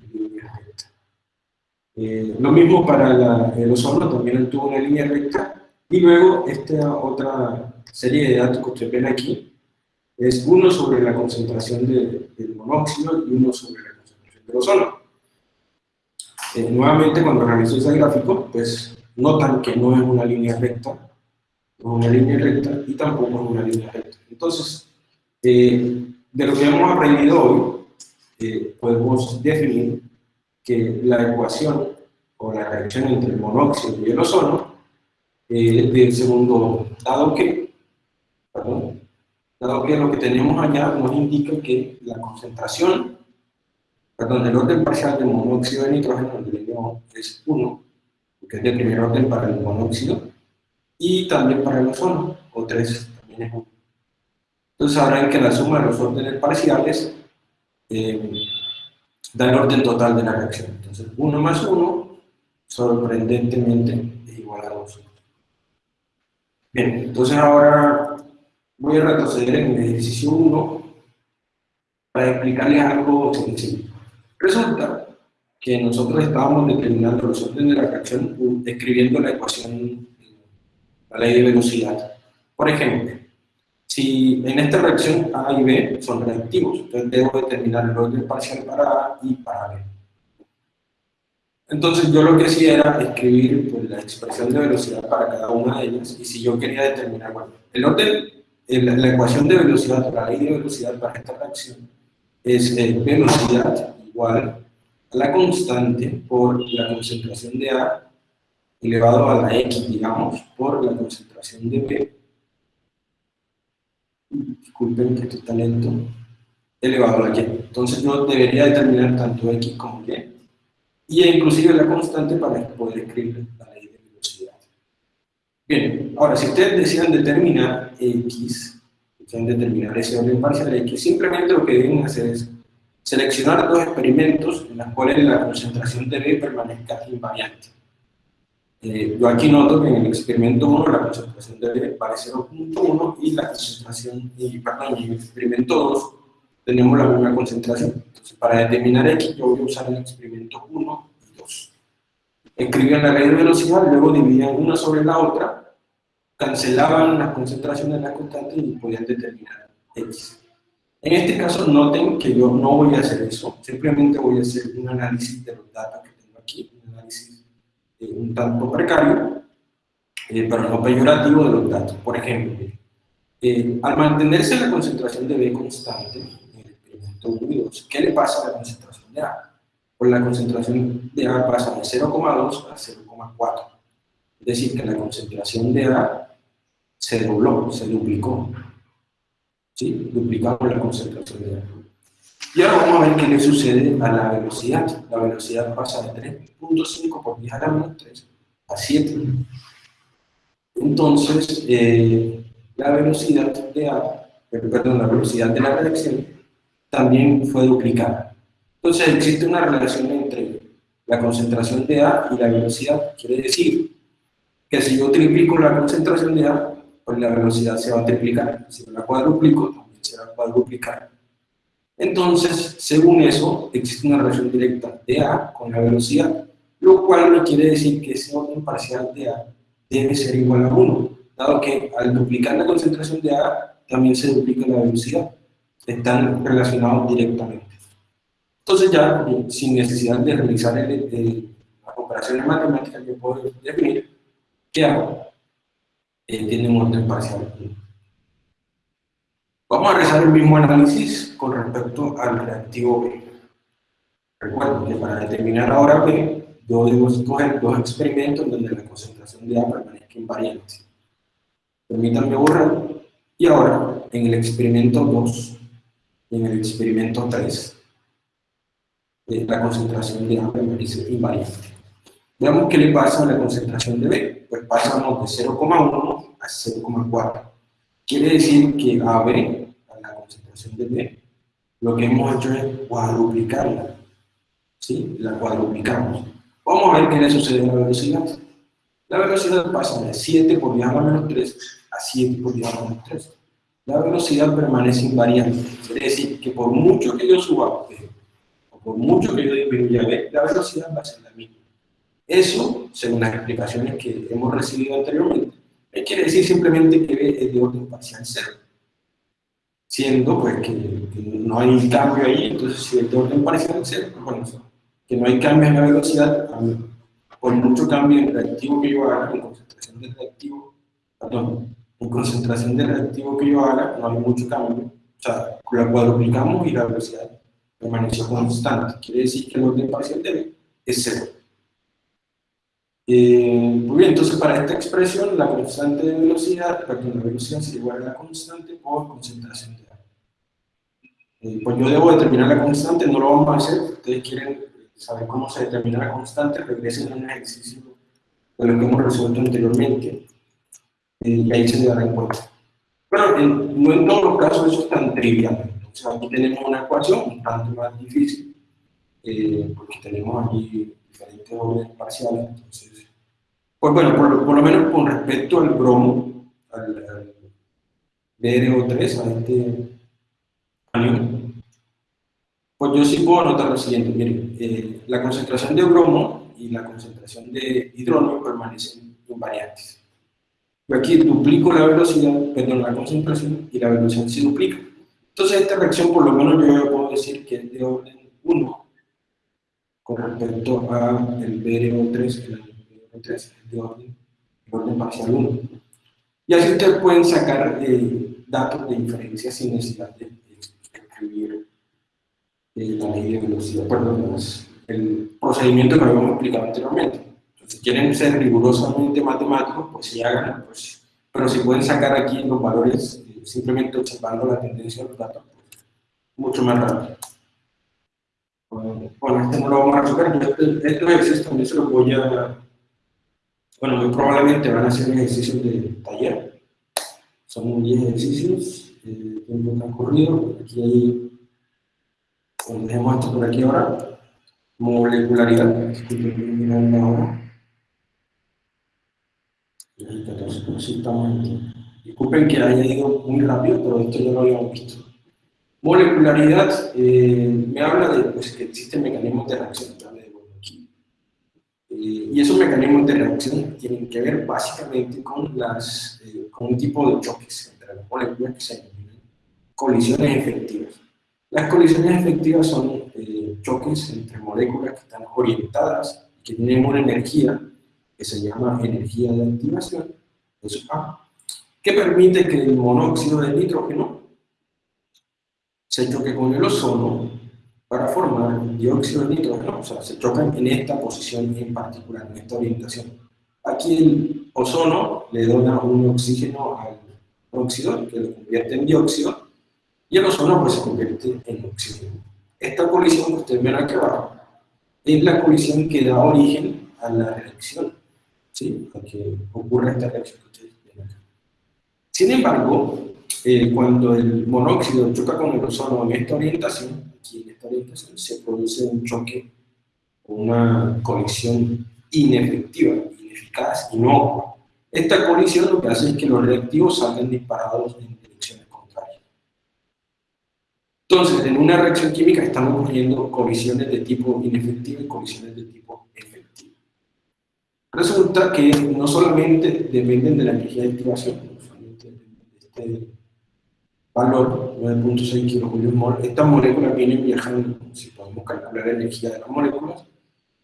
eh, lo mismo para el ozono, también tuvo una línea recta. Y luego esta otra serie de datos que ustedes ven aquí es uno sobre la concentración de, del monóxido y uno sobre la concentración del ozono. Eh, nuevamente, cuando realizo ese gráfico, pues notan que no es una línea recta, no es una línea recta y tampoco es una línea recta. Entonces, eh, de lo que hemos aprendido hoy, podemos definir que la ecuación o la reacción entre el monóxido y el ozono eh, del segundo, dado que, perdón, dado que lo que tenemos allá nos indica que la concentración, perdón, el orden parcial del monóxido de nitrógeno es 1, que es de primer orden para el monóxido, y también para el ozono, o 3, también es 1. Entonces sabrán que la suma de los órdenes parciales eh, da el orden total de la reacción. Entonces, 1 más 1, sorprendentemente, es igual a 2. Bien, entonces ahora voy a retroceder en el ejercicio 1 para explicarles algo sencillo. Resulta que nosotros estábamos determinando los órdenes de la reacción escribiendo la ecuación, la ley de velocidad. Por ejemplo, si en esta reacción A y B son reactivos, entonces debo determinar el orden parcial para A y para B. Entonces yo lo que hacía era escribir pues, la expresión de velocidad para cada una de ellas, y si yo quería determinar, bueno, el orden, la ecuación de velocidad, la ley de velocidad para esta reacción, es eh, velocidad igual a la constante por la concentración de A elevado a la X, digamos, por la concentración de B disculpen que esto está lento, elevado a y. Entonces yo debería determinar tanto x como y, y inclusive la constante para poder escribir la ley de velocidad. Bien, ahora si ustedes desean determinar x, desean determinar ese orden parcial de x, simplemente lo que deben hacer es seleccionar dos experimentos en los cuales la concentración de B permanezca invariante. Eh, yo aquí noto que en el experimento 1 la concentración de B vale 0.1 y la concentración, y, perdón, en el experimento 2 tenemos la misma concentración. Entonces, para determinar X, yo voy a usar el experimento 1 y 2. Escribían la ley de velocidad, luego dividían una sobre la otra, cancelaban las concentraciones de las constantes y podían determinar X. En este caso, noten que yo no voy a hacer eso, simplemente voy a hacer un análisis de los datos que tengo aquí, un análisis eh, un tanto precario, eh, pero no peyorativo de los datos. Por ejemplo, eh, al mantenerse la concentración de B constante, en el experimento 1 y 2, ¿qué le pasa a la concentración de A? Pues la concentración de A pasa de 0,2 a 0,4. Es decir, que la concentración de A se dobló, se duplicó. ¿Sí? Duplicamos la concentración de A. Y ahora vamos a ver qué le sucede a la velocidad. La velocidad pasa de 3.5 por 10 a la menos 3 a 7. Entonces, eh, la velocidad de A, eh, perdón, la velocidad de la reacción también fue duplicada. Entonces existe una relación entre la concentración de A y la velocidad. Quiere decir que si yo triplico la concentración de A, pues la velocidad se va a triplicar. Si la cuadruplico, también se va a cuadruplicar. Entonces, según eso, existe una relación directa de A con la velocidad, lo cual no quiere decir que ese orden parcial de A debe ser igual a 1, dado que al duplicar la concentración de A, también se duplica la velocidad. Están relacionados directamente. Entonces ya, sin necesidad de realizar las operaciones matemáticas, yo puedo definir qué hago. Eh, tiene un orden parcial. Vamos a realizar el mismo análisis con respecto al reactivo B. Recuerden que para determinar ahora B, yo debo escoger dos experimentos donde la concentración de A permanezca invariante. Permítanme borrar. Y ahora, en el experimento 2 y en el experimento 3, eh, la concentración de A permanece invariante. Veamos qué le pasa a la concentración de B. Pues pasamos de 0,1 a 0,4. Quiere decir que a B, a la concentración de B, lo que hemos hecho es cuadruplicarla. ¿Sí? La cuadruplicamos. Vamos a ver qué le sucede a la velocidad. La velocidad pasa de 7 por 10 a la menos 3 a 7 por 10 a la menos 3. La velocidad permanece invariante. Quiere decir que por mucho que yo suba B, o por mucho que yo disminuya B, la velocidad va a ser la misma. Eso, según las explicaciones que hemos recibido anteriormente, quiere decir simplemente que B es de orden parcial cero. Siendo pues que, no hay cambio ahí, entonces si es de orden parcial cero, pues bueno, que no hay cambio en la velocidad, por mucho cambio en reactivo que yo haga, en concentración de reactivo, perdón, en concentración de reactivo que yo haga, no hay mucho cambio. O sea, la cuadruplicamos y la velocidad permaneció constante. Quiere decir que el orden parcial de B es cero. Eh, muy bien, entonces para esta expresión la constante de velocidad, perdón, la velocidad se igual a la constante por concentración de agua. Eh, pues yo debo determinar la constante, no lo vamos a hacer, ustedes quieren saber cómo se determina la constante, regresen a un ejercicio de lo que hemos resuelto anteriormente, eh, y ahí se darán cuenta. Pero no en todos los casos eso es tan trivial, entonces aquí tenemos una ecuación un tanto más difícil, porque tenemos aquí diferentes órdenes parciales, entonces pues bueno, por, lo menos con respecto al bromo, al, al BRO3, a este anión, pues yo sí puedo anotar lo siguiente, miren, eh, la concentración de bromo y la concentración de hidrógeno permanecen invariantes. Yo aquí duplico la velocidad, perdón, la concentración y la velocidad se duplica. Entonces esta reacción por lo menos yo puedo decir que es de orden 1 con respecto al BRO3, el entonces de orden, de orden parcial 1. Y así ustedes pueden sacar eh, datos de inferencia sin necesidad de, escribir eh, la ley de velocidad, perdón, el procedimiento que habíamos explicado anteriormente. Entonces, si quieren ser rigurosamente matemáticos, pues sí hagan, pues, pero si pueden sacar aquí los valores eh, simplemente observando la tendencia de los datos, pues, mucho más rápido. Bueno, este no lo vamos a resolver, este, estos ejercicios también se los voy a bueno, muy probablemente van a ser ejercicios de taller. Son 10 ejercicios, el tiempo transcurrido. Aquí hay, bueno, dejemos esto por aquí ahora. Molecularidad. Ahora. Disculpen que haya ido muy rápido, pero esto ya lo habíamos visto. Molecularidad eh, me habla de pues, que existen mecanismos de reacción eh, y esos mecanismos de reacción tienen que ver básicamente con, las, eh, con un tipo de choques entre las moléculas que se denominan colisiones efectivas. Las colisiones efectivas son eh, choques entre moléculas que están orientadas que tienen una energía que se llama energía de activación, eso A, que permite que el monóxido de nitrógeno se choque con el ozono para formar dióxido de nitrógeno, o sea, se chocan en esta posición en particular, en esta orientación. Aquí el ozono le dona un oxígeno al óxido, que lo convierte en dióxido, y el ozono pues se convierte en oxígeno. Esta colisión que ustedes ven aquí abajo es la colisión que da origen a la reacción, ¿sí? A que ocurra esta reacción que ustedes ven acá. Sin embargo, eh, cuando el monóxido choca con el ozono en esta orientación, aquí en esta orientación se produce un choque, una colisión inefectiva, ineficaz, inocua. Esta colisión lo que hace es que los reactivos salgan disparados en direcciones contrarias. Entonces, en una reacción química están ocurriendo colisiones de tipo inefectivo y colisiones de tipo efectivo. resulta que no solamente dependen de la energía de activación, no solamente de este valor, 9.6 kJ estas moléculas vienen viajando, si podemos calcular la energía de las moléculas,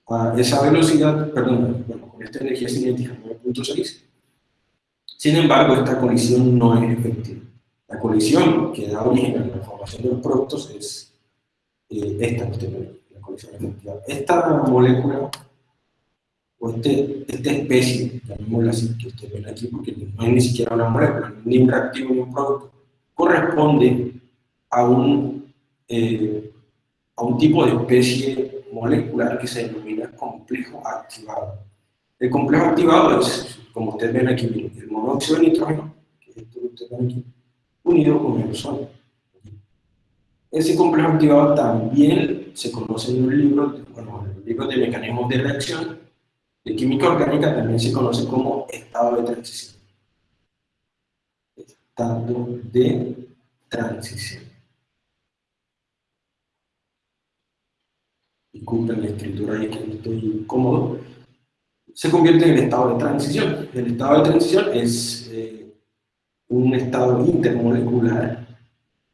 a esa velocidad, perdón, bueno, con esta energía cinética 9.6, sin embargo, esta colisión no es efectiva. La colisión que da origen a la formación de los productos es eh, esta, la colisión efectiva. Esta molécula, o este, esta especie, llamémosla así, que ustedes ven aquí, porque no es ni siquiera una molécula, ni un reactivo ni un producto, corresponde a un, eh, a un tipo de especie molecular que se denomina complejo activado. El complejo activado es, como ustedes ven aquí, el monóxido de nitrógeno, que es esto que ustedes ven aquí, unido con el ozono. Ese complejo activado también se conoce en los libros, bueno, en los libros de mecanismos de reacción, de química orgánica también se conoce como estado de transición. Estado de transición. Disculpen la escritura ahí que estoy cómodo. Se convierte en el estado de transición. El estado de transición es eh, un estado intermolecular,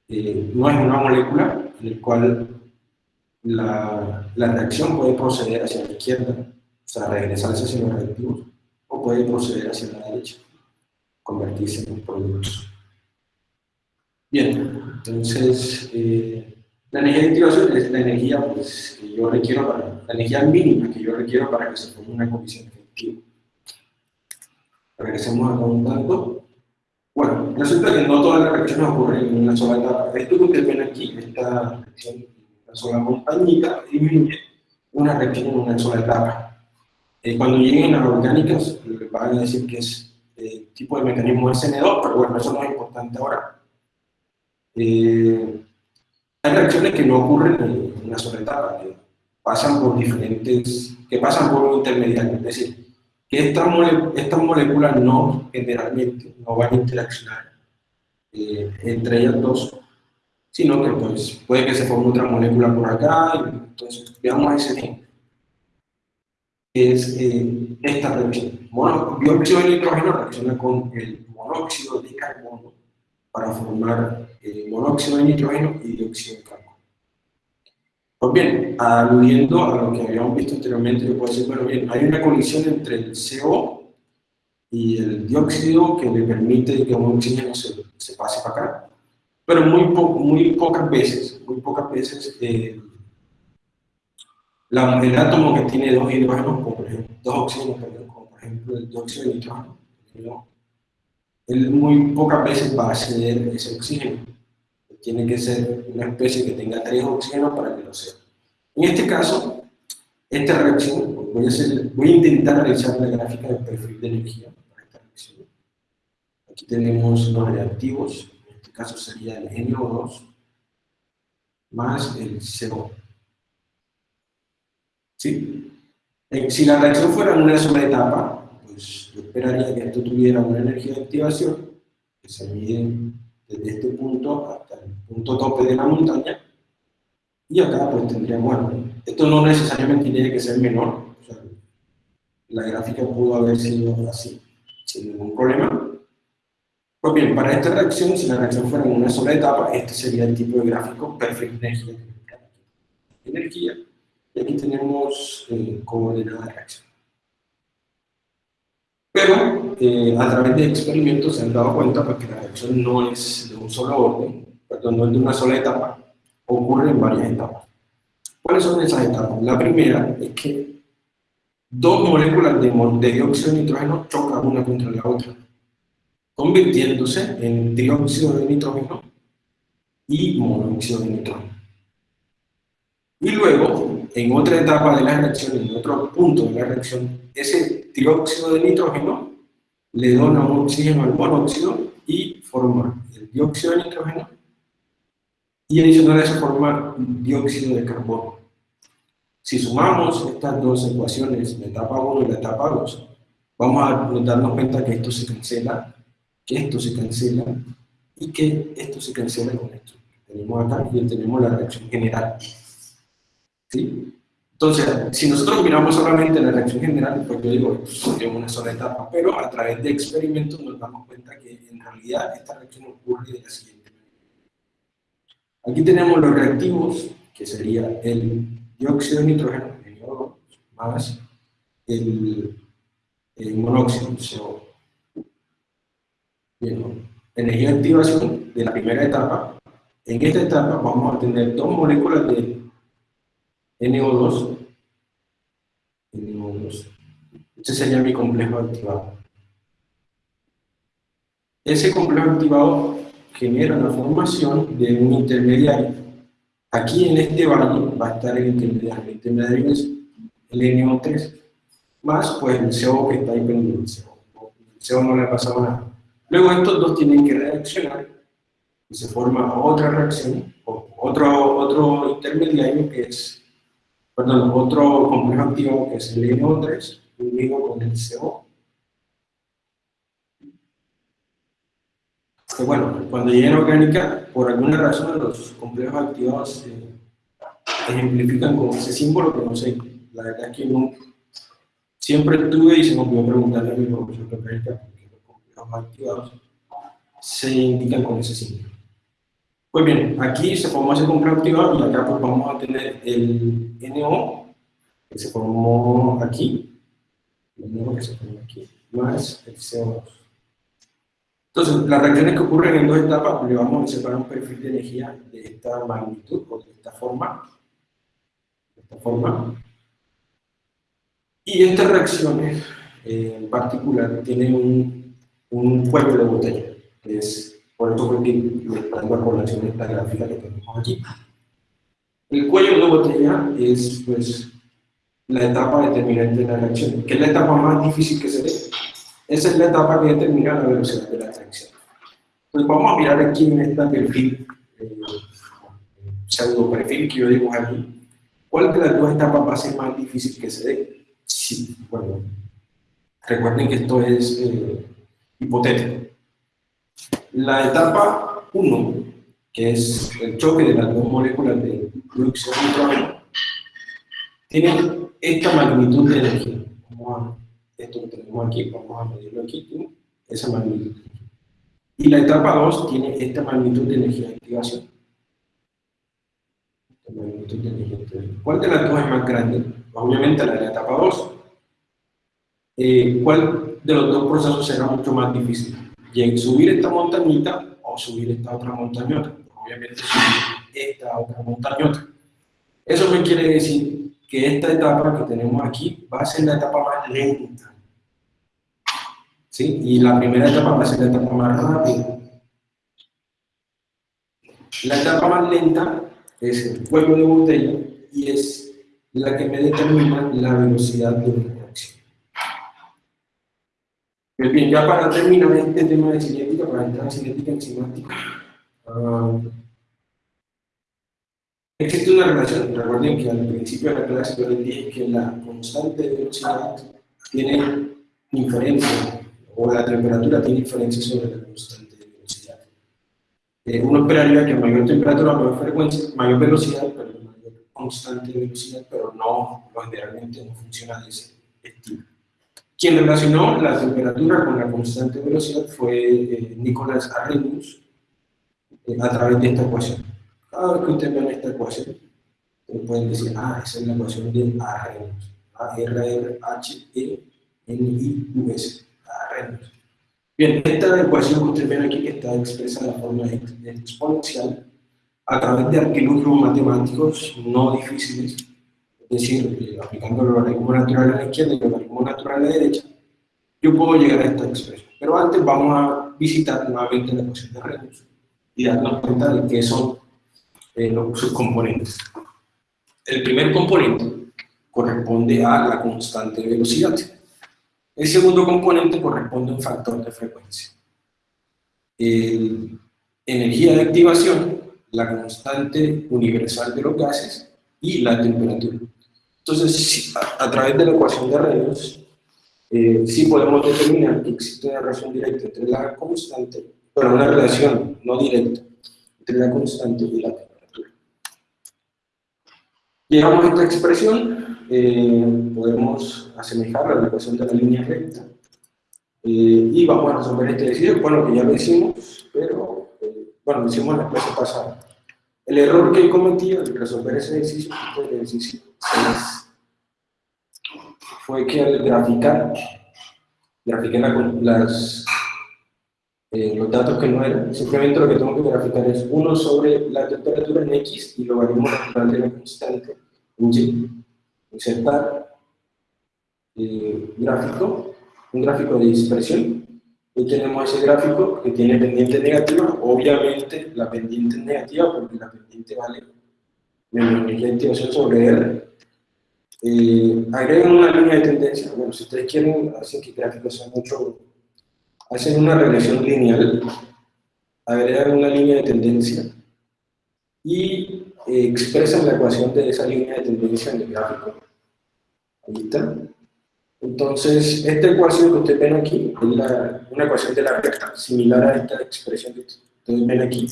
eh, no es una molécula en el cual la, la, reacción puede proceder hacia la izquierda, o sea, regresarse hacia los reactivos, o puede proceder hacia la derecha, convertirse en productos. Bien, entonces, eh, la energía de activación es la energía pues, que yo requiero para, la energía mínima que yo requiero para que se forme una condición efectiva. Regresemos a un tanto. Bueno, resulta que no todas las reacciones ocurren en una sola etapa. Esto que ustedes ven aquí, esta reacción, una sola montañita, disminuye una reacción en una sola etapa. Eh, cuando lleguen las orgánicas, van a decir que es eh, tipo de mecanismo SN2, pero bueno, eso no es importante ahora. Eh, hay reacciones que no ocurren en una sola etapa, que pasan por diferentes, que pasan por un intermediario, es decir, que estas, estas moléculas no, generalmente, no van a interaccionar eh, entre ellas dos, sino que pues, puede que se forme otra molécula por acá, y entonces veamos ese ejemplo. Es eh, esta reacción. Mono, dióxido de nitrógeno reacciona con el monóxido de carbono para formar eh, monóxido de nitrógeno y dióxido de carbono. Pues bien, aludiendo a lo que habíamos visto anteriormente, yo puedo decir, bueno, bien, hay una colisión entre el CO y el dióxido que le permite que un oxígeno se, se pase para acá. Pero muy, muy pocas veces, muy pocas veces, eh, la, el átomo que tiene dos hidrógenos, como por ejemplo, dos oxígenos, como por ejemplo el dióxido de nitrógeno, él muy pocas veces va a ceder ese oxígeno. Tiene que ser una especie que tenga tres oxígenos para que lo sea. En este caso, esta reacción, voy a, hacer, voy a intentar realizar la gráfica del perfil de energía para esta reacción. Aquí tenemos los reactivos, en este caso sería el NO2 más el CO. ¿Sí? Eh, si la reacción fuera en una sola etapa, pues yo esperaría que esto tuviera una energía de activación que se mide desde este punto hasta el punto tope de la montaña, y acá pues tendríamos, bueno, esto no necesariamente tiene que ser menor, la gráfica pudo haber sido así, sin ningún problema. Pues bien, para esta reacción, si la reacción fuera en una sola etapa, este sería el tipo de gráfico perfecto energía. Y aquí tenemos eh, de reacción. Pero eh, a través de experimentos se han dado cuenta que la reacción no es de un solo orden, perdón, no es de una sola etapa, ocurre en varias etapas. ¿Cuáles son esas etapas? La primera es que dos moléculas de, de dióxido de nitrógeno chocan una contra la otra, convirtiéndose en dióxido de nitrógeno y monóxido de nitrógeno. Y luego, en otra etapa de la reacción, en otro punto de la reacción, ese dióxido de nitrógeno le dona un oxígeno al monóxido y forma el dióxido de nitrógeno y adicional a eso forma dióxido de carbono. Si sumamos estas dos ecuaciones, la etapa 1 y la etapa 2, vamos a darnos cuenta que esto se cancela, que esto se cancela y que esto se cancela con esto. Tenemos acá y tenemos la reacción general. ¿Sí? Entonces, si nosotros miramos solamente la reacción general, pues yo digo, es una sola etapa, pero a través de experimentos nos damos cuenta que en realidad esta reacción ocurre de la siguiente manera. Aquí tenemos los reactivos, que sería el dióxido de nitrógeno, el más el, monóxido CO. Bien, energía de activación de la primera etapa. En esta etapa vamos a tener dos moléculas de NO2. NO2. Este sería mi complejo activado. Ese complejo activado genera la formación de un intermediario. Aquí en este valle va a estar el intermediario. El intermediario es el NO3, más pues el CO que está ahí pendiente. El CO no le ha pasado nada. Luego estos dos tienen que reaccionar y se forma otra reacción, otro, otro intermediario que es, perdón, otro complejo activo que es el NO3 unido con el CO. Que bueno, cuando llega en orgánica, por alguna razón los complejos activados se ejemplifican con ese símbolo que no sé, la verdad es que no, siempre tuve y se me olvidó preguntarle a mi profesor de orgánica activados se indican con ese signo. Pues bien, aquí se formó ese complejo activado y acá pues vamos a tener el NO que se formó aquí, el NO que se formó aquí, más el CO2. Entonces, las reacciones que ocurren en dos etapas, le vamos a separar un perfil de energía de esta magnitud o de esta forma. De esta forma. Y estas reacciones eh, en particular tienen un un de botella, que es por eso que tengo a colación esta gráfica que tenemos aquí. El cuello de botella es pues, la etapa determinante de la reacción, que es la etapa más difícil que se ve. Esa es la etapa que determina la velocidad de la reacción. Pues vamos a mirar aquí en este perfil, eh, pseudo perfil que yo digo aquí, ¿cuál de las dos etapas va a ser más difícil que se dé? Sí, bueno, recuerden que esto es eh, hipotético. La etapa 1, que es el choque de las dos moléculas de de nitrógeno, tiene esta magnitud de energía. Vamos a, esto que tenemos aquí, vamos a medirlo aquí, esa magnitud. Y la etapa 2 tiene esta magnitud de energía de activación. magnitud de energía de activación. ¿Cuál de las dos es más grande? Obviamente la de la etapa 2. Eh, ¿Cuál de los dos procesos será mucho más difícil. Y subir esta montañita o subir esta otra montañota. Obviamente subir esta otra montañota. Eso me quiere decir que esta etapa que tenemos aquí va a ser la etapa más lenta. ¿Sí? Y la primera etapa va a ser la etapa más rápida. La etapa más lenta es el cuello de botella y es la que me determina la velocidad de pues bien, ya para terminar este tema de cinética, para entrar en cinética enzimática, uh, existe una relación. Recuerden que al principio de la clase yo les dije que la constante de velocidad tiene inferencia, o la temperatura tiene inferencia sobre la constante de velocidad. Eh, uno esperaría que mayor temperatura, mayor frecuencia, mayor velocidad, pero mayor constante de velocidad, pero no, generalmente no funciona de ese estilo. Quien relacionó la temperatura con la constante de velocidad fue eh, Nicolás Arrhenius eh, a través de esta ecuación. Cada vez que ustedes vean esta ecuación, pueden decir, ah, esa es la ecuación de Arrhenius. A-R-R-H-E-N-I-U-S. Arrhenius. Bien, esta ecuación que ustedes ven aquí está expresa de forma exponencial a través de artilugios matemáticos no difíciles es decir, aplicando el logaritmo natural a la izquierda y el logaritmo natural a la derecha, yo puedo llegar a esta expresión. Pero antes vamos a visitar nuevamente la ecuación de Reynolds y darnos cuenta de qué son eh, los subcomponentes. El primer componente corresponde a la constante de velocidad. El segundo componente corresponde a un factor de frecuencia. El, energía de activación, la constante universal de los gases y la temperatura. Entonces, a, través de la ecuación de Reynolds, eh, sí podemos determinar que existe una relación directa entre la constante, pero una relación no directa entre la constante y la temperatura. Llegamos a esta expresión, eh, podemos asemejar a la ecuación de la línea recta. Eh, y vamos a resolver este ejercicio, bueno, que ya lo hicimos, pero, bueno, lo hicimos en la clase pasada. El error que he cometido al resolver ese este ejercicio fue que al graficar, grafiqué las, eh, los datos que no eran, simplemente lo que tengo que graficar es 1 sobre la temperatura en X y logaritmo natural de la constante en Y. Insertar eh, gráfico, un gráfico de dispersión, y tenemos ese gráfico que tiene pendiente negativa, obviamente la pendiente es negativa porque la pendiente vale menos de activación sobre R. Eh, agregan una línea de tendencia, bueno, si ustedes quieren, hacen que el gráfico sea mucho hacen una regresión lineal, agregan una línea de tendencia y eh, expresan la ecuación de esa línea de tendencia en el gráfico. Ahí está. Entonces, esta ecuación que ustedes ven aquí es una ecuación de la recta, similar a esta expresión que ustedes ven aquí.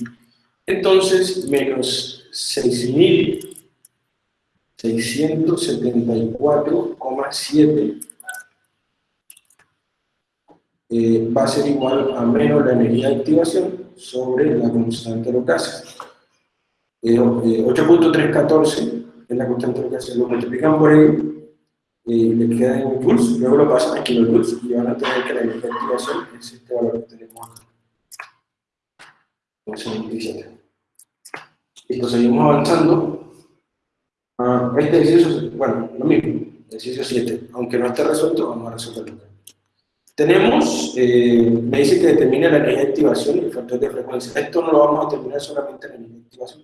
Entonces, menos 6.674,7 eh, va a ser igual a menos la energía de activación sobre la constante de gases. 8.314 eh, es la constante de los gases, lo multiplican por ahí, eh, le queda en joules, luego lo pasan a kilojoules y van a tener que la energía de activación es este valor que tenemos acá. Entonces, 27. Listo, seguimos avanzando. Ah, este ejercicio, bueno, lo mismo, ejercicio 7, aunque no esté resuelto, vamos a resolverlo. Tenemos, eh, me dice que determina la energía de activación y el factor de frecuencia. Esto no lo vamos a determinar solamente en la energía de activación.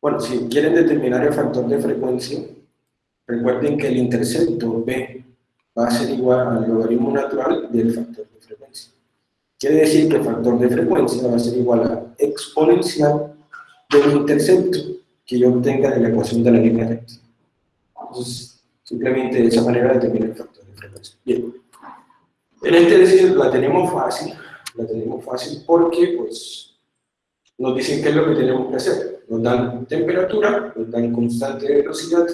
Bueno, si quieren determinar el factor de frecuencia, recuerden que el intercepto B va a ser igual al logaritmo natural del factor de frecuencia. Quiere decir que el factor de frecuencia va a ser igual a exponencial del intercepto que yo obtenga de la ecuación de la línea recta. Entonces, simplemente de esa manera determina el factor de frecuencia. Bien. En este ejercicio la tenemos fácil, la tenemos fácil porque pues, nos dicen qué es lo que tenemos que hacer. Nos dan temperatura, nos dan constante de velocidad.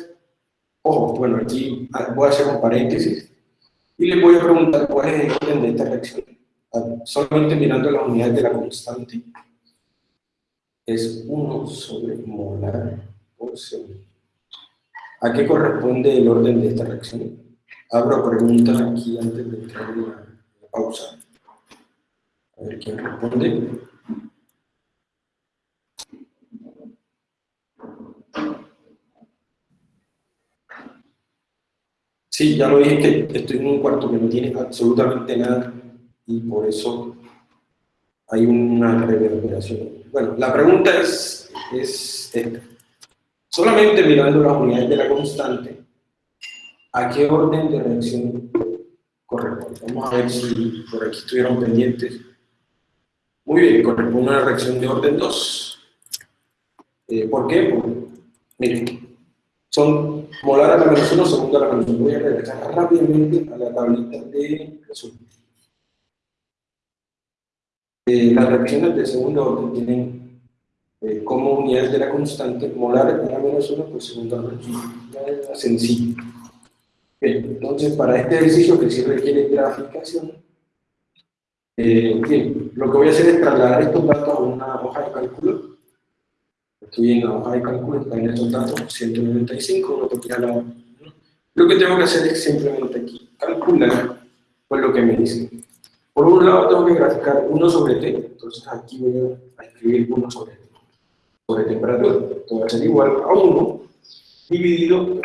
Ojo, bueno, aquí voy a hacer un paréntesis y les voy a preguntar cuál es el orden de esta reacción. Ah, solamente mirando las unidades de la constante, es 1 sobre molar por segundo. ¿A qué corresponde el orden de esta reacción? Abro preguntas aquí antes de entrar en la, pausa. A ver quién responde. Sí, ya lo dije que estoy en un cuarto que no tiene absolutamente nada y por eso hay una reverberación. Bueno, la pregunta es, es esta. Solamente mirando las unidades de la constante, ¿A qué orden de reacción corresponde? Vamos a ver si por aquí estuvieron pendientes. Muy bien, corresponde a una reacción de orden 2. Eh, ¿Por qué? Miren, son molar a la menos 1, segundo a la menos 1. Voy a regresar rápidamente a la tablita de resumen. Eh, las reacciones de segundo orden tienen eh, como unidades de la constante molar a la menos 1 por segundo la menos 1. Sencillo entonces para este ejercicio que sí requiere graficación, eh, bien, lo que voy a hacer es trasladar estos datos a una hoja de cálculo. Estoy en la hoja de cálculo, están estos datos, 195, lo que la Lo que tengo que hacer es simplemente aquí calcular pues, lo que me dice. Por un lado tengo que graficar 1 sobre t, entonces aquí voy a escribir 1 sobre t, sobre temperatura. Esto va a ser igual a 1 dividido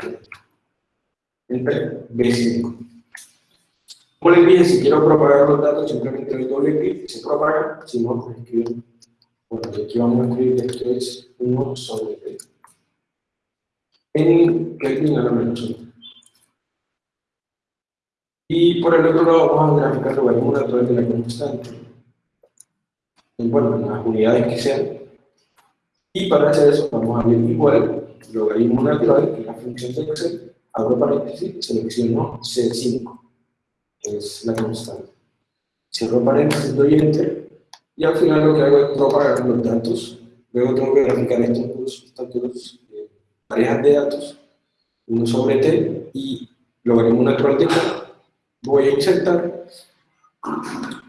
entre B5. Como les dije, si quiero propagar los datos, simplemente doy doble clic se propaga, si no, pues escribo. Bueno, aquí vamos a escribir que esto es 1 sobre T. En Kelvin a la menos 1. Y por el otro lado vamos a graficar lo logaritmo natural de la constante. Y bueno, las unidades que sean. Y para hacer eso vamos a ver igual logaritmo natural, que es la función de Excel, abro paréntesis, selecciono C5, que es la constante. Cierro paréntesis, doy Enter, y al final lo que hago es propagar los datos. Luego tengo que graficar estos dos, dos eh, parejas de datos. 1 sobre t y logaritmo natural de k, voy a insertar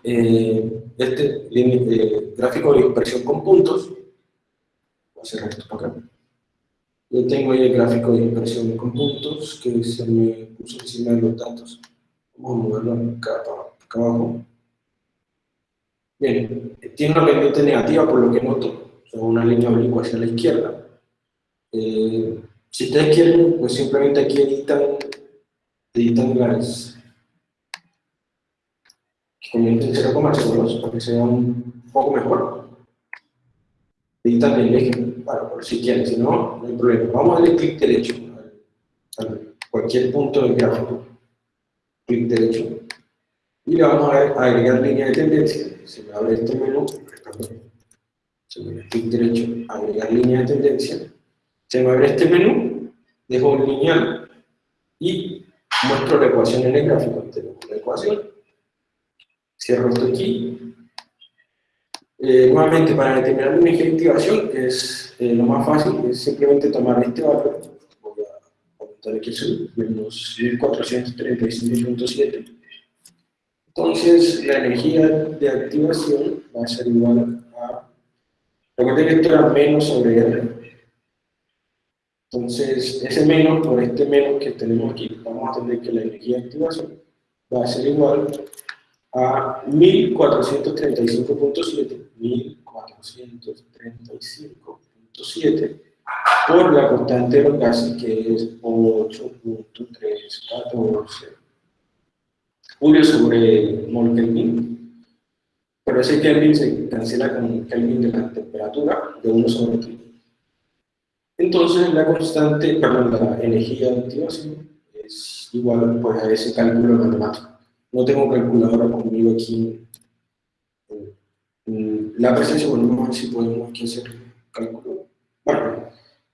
eh, este eh, gráfico de dispersión con puntos, voy a cerrar esto para acá, yo tengo ahí el gráfico de dispersión con puntos que se me puso encima de los datos, vamos a moverlo acá, acá abajo, bien, tiene una pendiente negativa por lo que noto, o una línea oblicua hacia la izquierda, eh, si ustedes quieren, pues simplemente aquí editan, editan las que comenten 0,02 para que sea un poco mejor. Editan el eje, para, por si quieren, si no, no hay problema. Vamos a darle clic derecho a cualquier punto del gráfico. Clic derecho. Y le vamos a agregar línea de tendencia. Se me abre este menú, se me clic derecho, agregar línea de tendencia se me abre este menú, dejo un lineal y muestro la ecuación en el gráfico. Tenemos la ecuación, cierro esto aquí. Eh, nuevamente, para determinar una eje de activación, es eh, lo más fácil, es simplemente tomar este valor, voy a aumentar aquí el menos 1435.7. Entonces, la energía de activación va a ser igual a, recuerden que esto era menos sobre R, entonces, ese menos por este menos que tenemos aquí, vamos a tener que la energía de activación va a ser igual a 1435.7, 1435.7 por la constante de los gases que es 8.314 julio sobre mol Kelvin, pero ese Kelvin se cancela con Kelvin de la temperatura de 1 sobre 3. Entonces la constante, perdón, la energía de activación es igual pues, a ese cálculo matemático. No tengo calculadora conmigo aquí en, la presencia, vamos a ver si podemos aquí hacer cálculo. Bueno,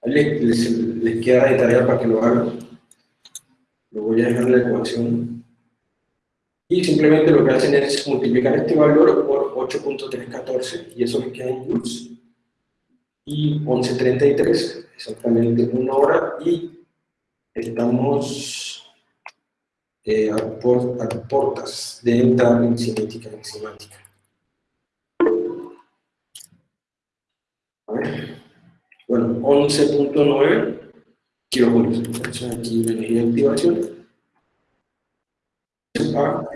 les, queda de tarea para que lo hagan. Lo voy a dejar la ecuación. Y simplemente lo que hacen es multiplicar este valor por 8.314 y eso les queda en joules. Y 1133 exactamente una hora y estamos eh, a, portas de entrar en cinética enzimática. A ver. Bueno, 11.9 kilojulios. Entonces aquí la energía de activación A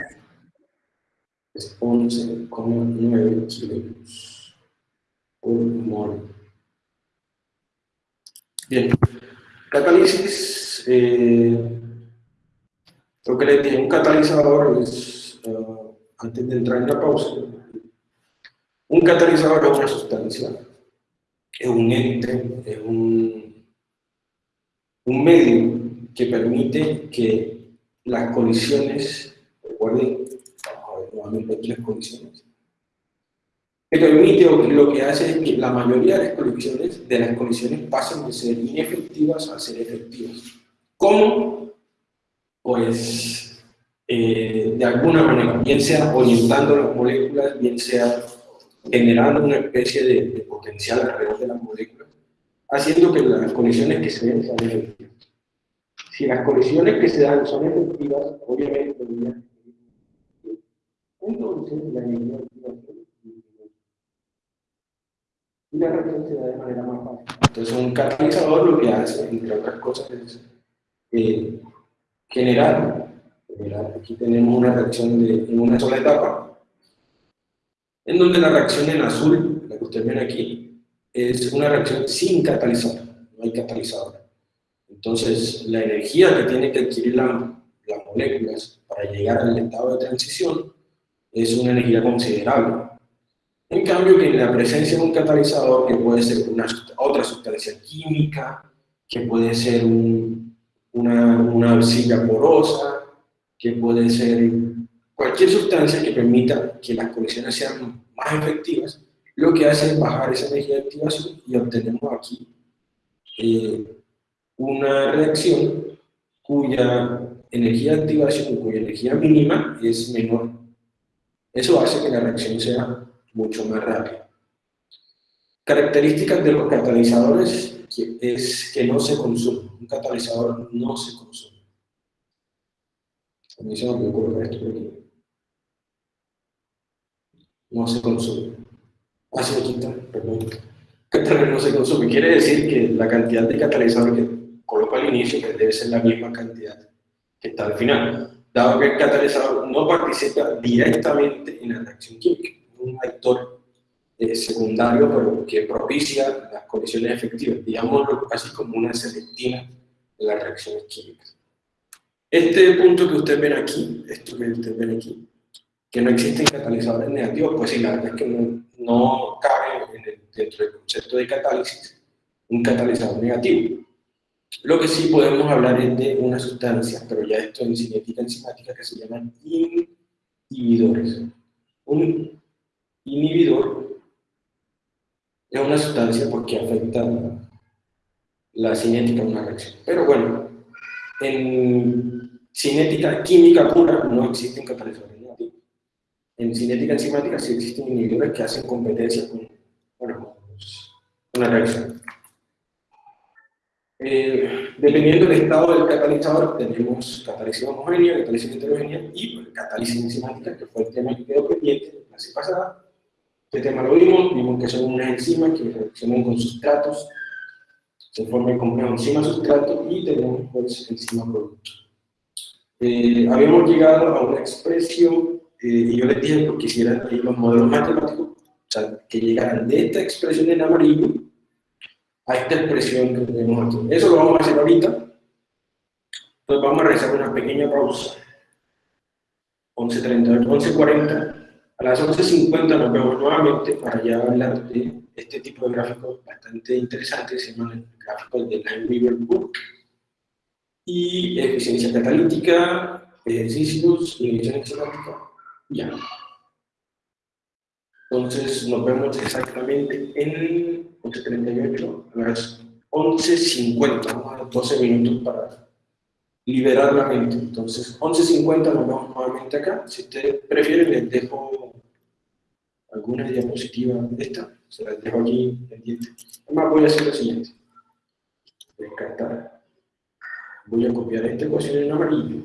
es 11,9 kilos por mol. Bien, catálisis, eh, lo que les dije, un catalizador es, uh, antes de entrar en la pausa, un catalizador es una sustancia, es un ente, es un, un medio que permite que las colisiones, recuerden, vamos a ver nuevamente aquí las colisiones, que permite o lo que hace es que la mayoría de las colisiones, de las colisiones pasen de ser inefectivas a ser efectivas. ¿Cómo? Pues eh, de alguna manera, bien sea orientando las moléculas, bien sea generando una especie de, potencial alrededor de las moléculas, haciendo que las colisiones que se den sean efectivas. Si las colisiones que se dan son efectivas, obviamente, y la reacción se da de manera más fácil. Entonces, un catalizador lo que hace, entre otras cosas, es eh, generar, aquí tenemos una reacción de, en una sola etapa, en donde la reacción en azul, la que ustedes ven aquí, es una reacción sin catalizador, no hay catalizador. Entonces, la energía que tiene que adquirir la, las moléculas para llegar al estado de transición es una energía considerable. En cambio, que en la presencia de un catalizador, que puede ser una, otra sustancia química, que puede ser una, una arcilla porosa, que puede ser cualquier sustancia que permita que las colisiones sean más efectivas, lo que hace es bajar esa energía de activación y obtenemos aquí eh, una reacción cuya energía de activación, cuya energía mínima es menor. Eso hace que la reacción sea mucho más rápido. Características de los catalizadores es que no se consume. Un catalizador no se consume. A mí se me ocurre esto por aquí. No se consume. Ah, aquí está, perdón. Catalizador no se consume. Quiere decir que la cantidad de catalizador que coloco al inicio que debe ser la misma cantidad que está al final. Dado que el catalizador no participa directamente en la reacción química. Es un actor eh, secundario, pero que propicia las condiciones efectivas, digámoslo así como una selectina de las reacciones químicas. Este punto que ustedes ven aquí, esto que ustedes ven aquí, que no existen catalizadores negativos, pues sí, la verdad es que no, no cabe en el, dentro del concepto de catálisis un catalizador negativo. Lo que sí podemos hablar es de una sustancia, pero ya esto en cinética enzimática, que se llaman inhibidores. Un inhibidor es una sustancia porque afecta la cinética de una reacción. Pero bueno, en cinética química pura no existen catalizadores. En cinética enzimática sí existen inhibidores que hacen competencia con, bueno, una reacción. Eh, dependiendo del estado del catalizador, tenemos catálisis homogénea, catálisis heterogénea y pues, catálisis enzimática, que fue el tema que quedó pendiente en la clase pasada. Este tema lo vimos, vimos que son unas enzimas que reaccionan con sustratos, se forma el complejo enzima-sustrato y tenemos pues enzima-producto. Eh, habíamos llegado a una expresión, eh, y yo les dije porque quisieran los modelos matemáticos, o sea, que llegaran de esta expresión en amarillo a esta expresión que tenemos aquí. Eso lo vamos a hacer ahorita. Entonces vamos a realizar una pequeña pausa. 11.30, 11.40 a las 11.50 nos vemos nuevamente para ya hablar de este tipo de gráficos bastante interesantes, se llaman gráficos de Line River Book, y eficiencia catalítica, ejercicios, inhibición enzimática, ya. Entonces nos vemos exactamente en 11.38 a las 11.50, vamos a dar 12 minutos para liberar la mente. Entonces, 11.50 nos vemos nuevamente acá. Si ustedes prefieren, les dejo alguna diapositiva de esta, se las dejo aquí pendiente. Además, voy a hacer lo siguiente. Descartar. Voy a copiar esta ecuación en amarillo.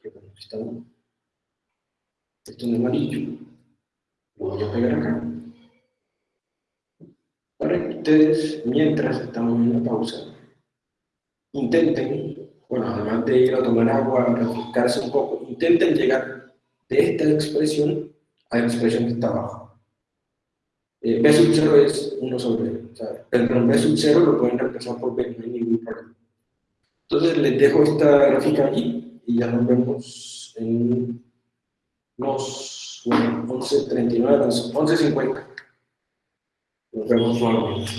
Que está esto en amarillo. Lo voy a pegar acá. Para que ustedes, mientras estamos en la pausa, intenten, bueno, además de ir a tomar agua, refrescarse un poco, intenten llegar de esta expresión a la expresión que está abajo. Eh, B sub 0 es 1 sobre, o sea, perdón, B sub 0 lo pueden reemplazar por B, no hay ningún problema. Entonces les dejo esta gráfica aquí y ya nos vemos en unos, bueno, 11.39, 11.50. Nos vemos nuevamente.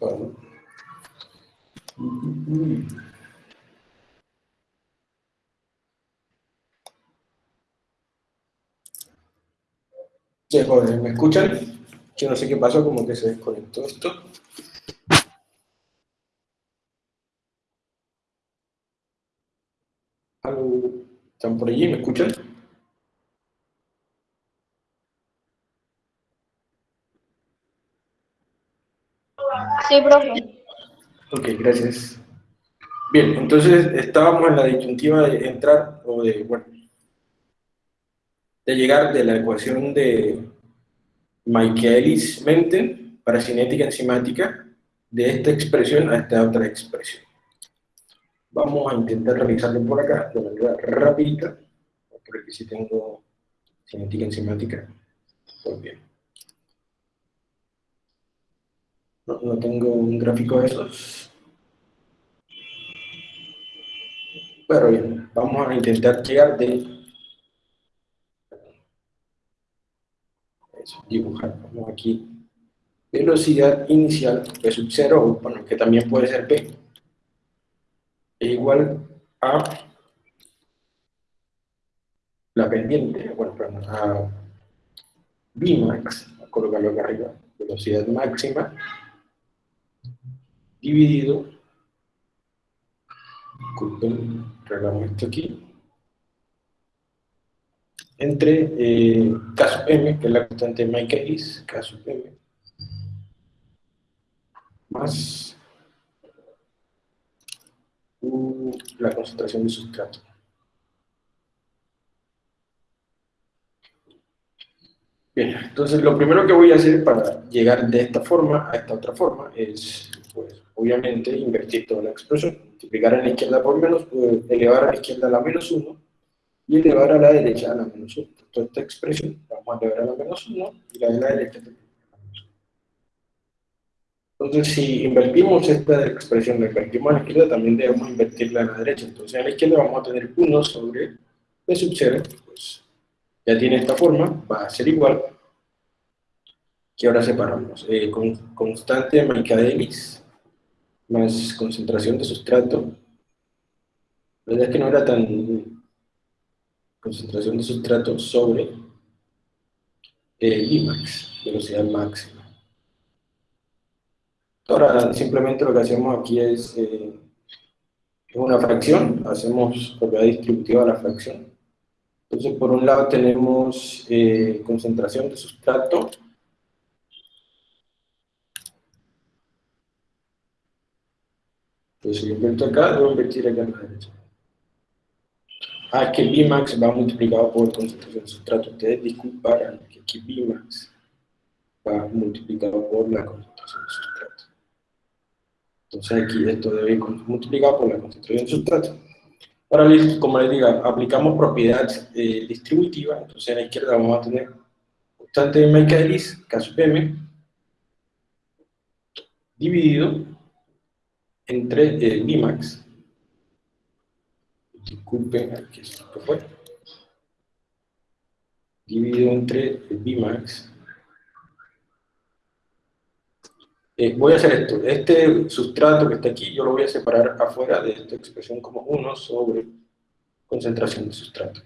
Bueno. Sí, jóvenes, ¿me escuchan? Yo no sé qué pasó, como que se desconectó esto. ¿Están por allí? ¿Me escuchan? Sí, profe. Ok, gracias. Bien, entonces estábamos en la disyuntiva de entrar, o de, bueno, de llegar de la ecuación de Michaelis-Menten para cinética enzimática de esta expresión a esta otra expresión. Vamos a intentar realizarlo por acá de manera rápida, porque aquí sí tengo cinética enzimática. Pues bien. No, no tengo un gráfico de esos. Pero bien, vamos a intentar llegar de dibujar. Vamos aquí. Velocidad inicial de sub 0, bueno, que también puede ser P, es igual a la pendiente, bueno, perdón, a Vmax, colocarlo acá arriba, velocidad máxima, dividido, disculpen, regamos esto aquí, entre eh, K m, que es la constante de Michaelis, K m, más la concentración de sustrato. Bien, entonces lo primero que voy a hacer para llegar de esta forma a esta otra forma es, pues, obviamente, invertir toda la expresión, multiplicar a la izquierda por menos, pues, elevar a la izquierda a la menos 1, y elevar a la derecha a la menos 1. Toda esta expresión vamos a elevar a la menos 1 y la de la derecha también. Entonces, si invertimos esta expresión, la invertimos a la izquierda, también debemos invertirla a la derecha. Entonces, a la izquierda vamos a tener 1 sobre P sub 0, pues ya tiene esta forma, va a ser igual, que ahora separamos. Eh, con, constante de Michaelis más concentración de sustrato. La verdad es que no era tan concentración de sustrato sobre el Imax, velocidad máxima. Ahora, simplemente lo que hacemos aquí es, eh, una fracción, hacemos propiedad distributiva de la fracción. Entonces, por un lado tenemos eh, concentración de sustrato, Entonces, si yo invierto acá, debo invertir acá en la derecha. Ah, que Bmax va multiplicado por concentración de sustrato. Ustedes disculparán que aquí Bmax va multiplicado por la concentración de sustrato. Entonces aquí esto debe ir multiplicado por la de sustrato. Ahora, como les digo, aplicamos propiedad eh, distributiva, entonces a la izquierda vamos a tener constante de Michaelis, K sub m, dividido entre el Bmax disculpen, aquí esto fue, dividido entre el Bmax. Eh, voy a hacer esto, este sustrato que está aquí, yo lo voy a separar afuera de esta expresión como 1 sobre concentración de sustrato.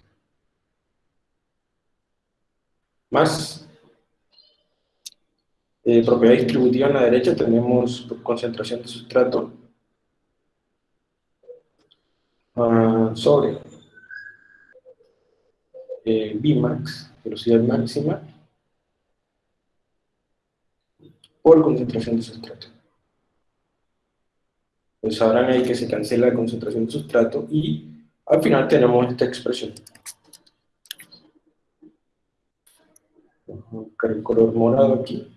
Más eh, propiedad distributiva en la derecha tenemos concentración de sustrato. Uh, sobre eh, Vmax, velocidad máxima, por concentración de sustrato. Pues sabrán ahí que se cancela la concentración de sustrato y al final tenemos esta expresión. Vamos a buscar el color morado aquí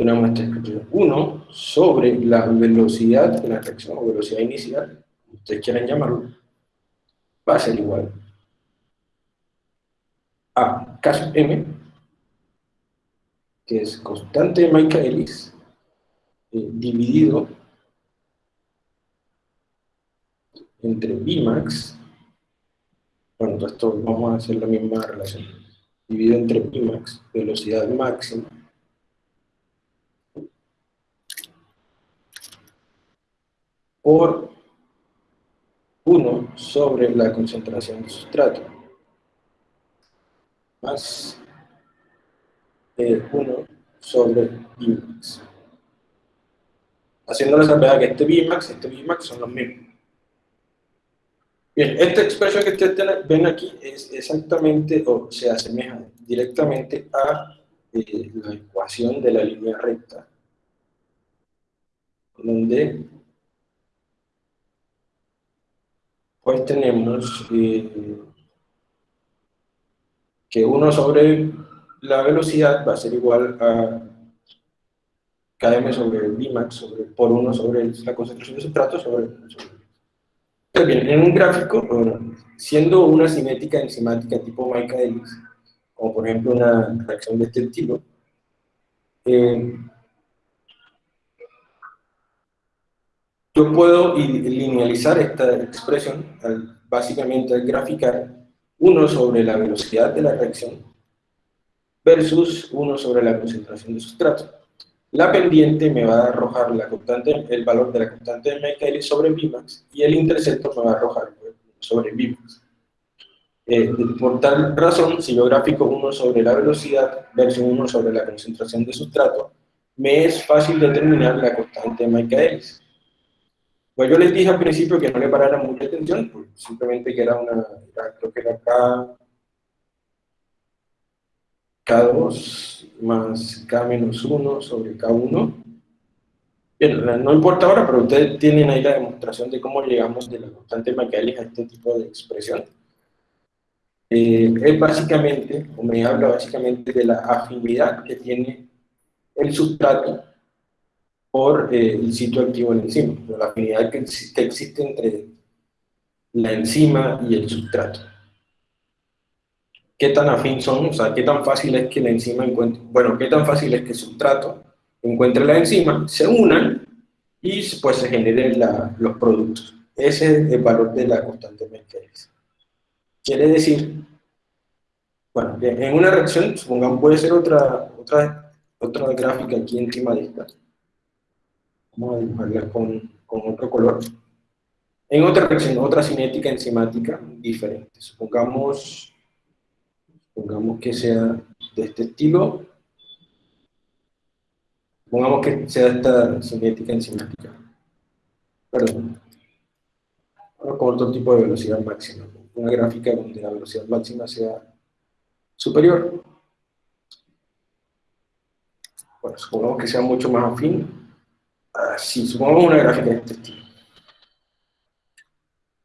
tenemos esta expresión 1 sobre la velocidad de la reacción, o velocidad inicial, como ustedes quieran llamarlo, va a ser igual a K m, que es constante de Michaelis eh, dividido entre Bimax, bueno, esto vamos a hacer la misma relación, dividido entre Bimax, velocidad máxima, por 1 sobre la concentración de sustrato, más 1 sobre Bmax. Haciendo la salvedad que este Bmax y este Bmax son los mismos. Bien, esta expresión que ustedes ven aquí es exactamente, o se asemeja directamente a eh, la ecuación de la línea recta, donde pues tenemos eh, que 1 sobre la velocidad va a ser igual a km sobre Vmax sobre, por 1 sobre la concentración de sustrato sobre, bien, en un gráfico, siendo una cinética enzimática tipo Michaelis, como por ejemplo una reacción de este tipo, eh, yo puedo linealizar esta expresión básicamente al graficar 1 sobre la velocidad de la reacción versus 1 sobre la concentración de sustrato. La pendiente me va a arrojar la constante, el valor de la constante de Michaelis sobre Vmax y el intercepto me va a arrojar sobre Vmax. Eh, por tal razón, si yo gráfico 1 sobre la velocidad versus 1 sobre la concentración de sustrato, me es fácil determinar la constante de Michaelis. Pues yo les dije al principio que no le parara mucha atención, pues simplemente que era una, que era K, K2 más K menos 1 sobre K1. Bien, no importa ahora, pero ustedes tienen ahí la demostración de cómo llegamos de la constante Michaelis a este tipo de expresión. Eh, es básicamente, o me habla básicamente de la afinidad que tiene el sustrato por eh, el sitio activo del enzima, la afinidad que, existe entre la enzima y el sustrato. ¿Qué tan afín son? O sea, ¿qué tan fácil es que la enzima encuentre, bueno, qué tan fácil es que el sustrato encuentre la enzima, se unan y pues se generen los productos. Ese es el valor de la constante Michaelis. Quiere decir, bueno, en una reacción, supongamos, puede ser otra, otra, otra gráfica aquí encima de esta Vamos a dibujarla con, con otro color. En otra reacción, otra cinética enzimática diferente. Supongamos, supongamos que sea de este estilo. Supongamos que sea esta cinética enzimática. Perdón. Con otro tipo de velocidad máxima. Una gráfica donde la velocidad máxima sea superior. Bueno, supongamos que sea mucho más afín así, supongamos una gráfica de este estilo.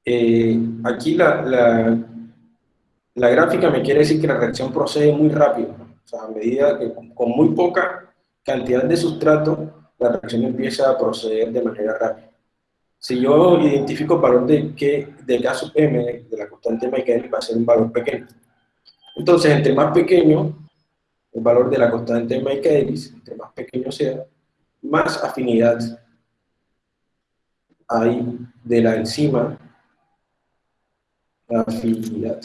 Eh, aquí la, la, gráfica me quiere decir que la reacción procede muy rápido, o sea, a medida que con muy poca cantidad de sustrato, la reacción empieza a proceder de manera rápida. Si yo identifico el valor de, que, de K sub m, de la constante mecánica, va a ser un valor pequeño. Entonces, entre más pequeño el valor de la constante de Michaelis, entre más pequeño sea, más afinidad hay de la enzima, afinidad,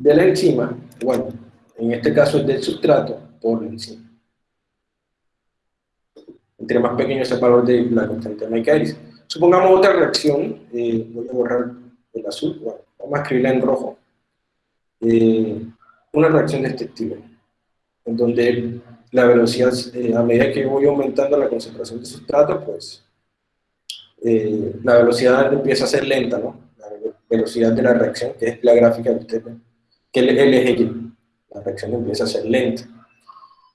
de la enzima, bueno, en este caso es del sustrato por la enzima. Entre más pequeño es el valor de la constante de Michaelis. Supongamos otra reacción, eh, voy a borrar el azul, bueno, vamos a escribirla en rojo. Eh, una reacción de este estilo en donde la velocidad, eh, a medida que voy aumentando la concentración de sustrato, pues eh, la velocidad empieza a ser lenta, ¿no? La velocidad de la reacción, que es la gráfica que usted ve, que es el eje la reacción empieza a ser lenta.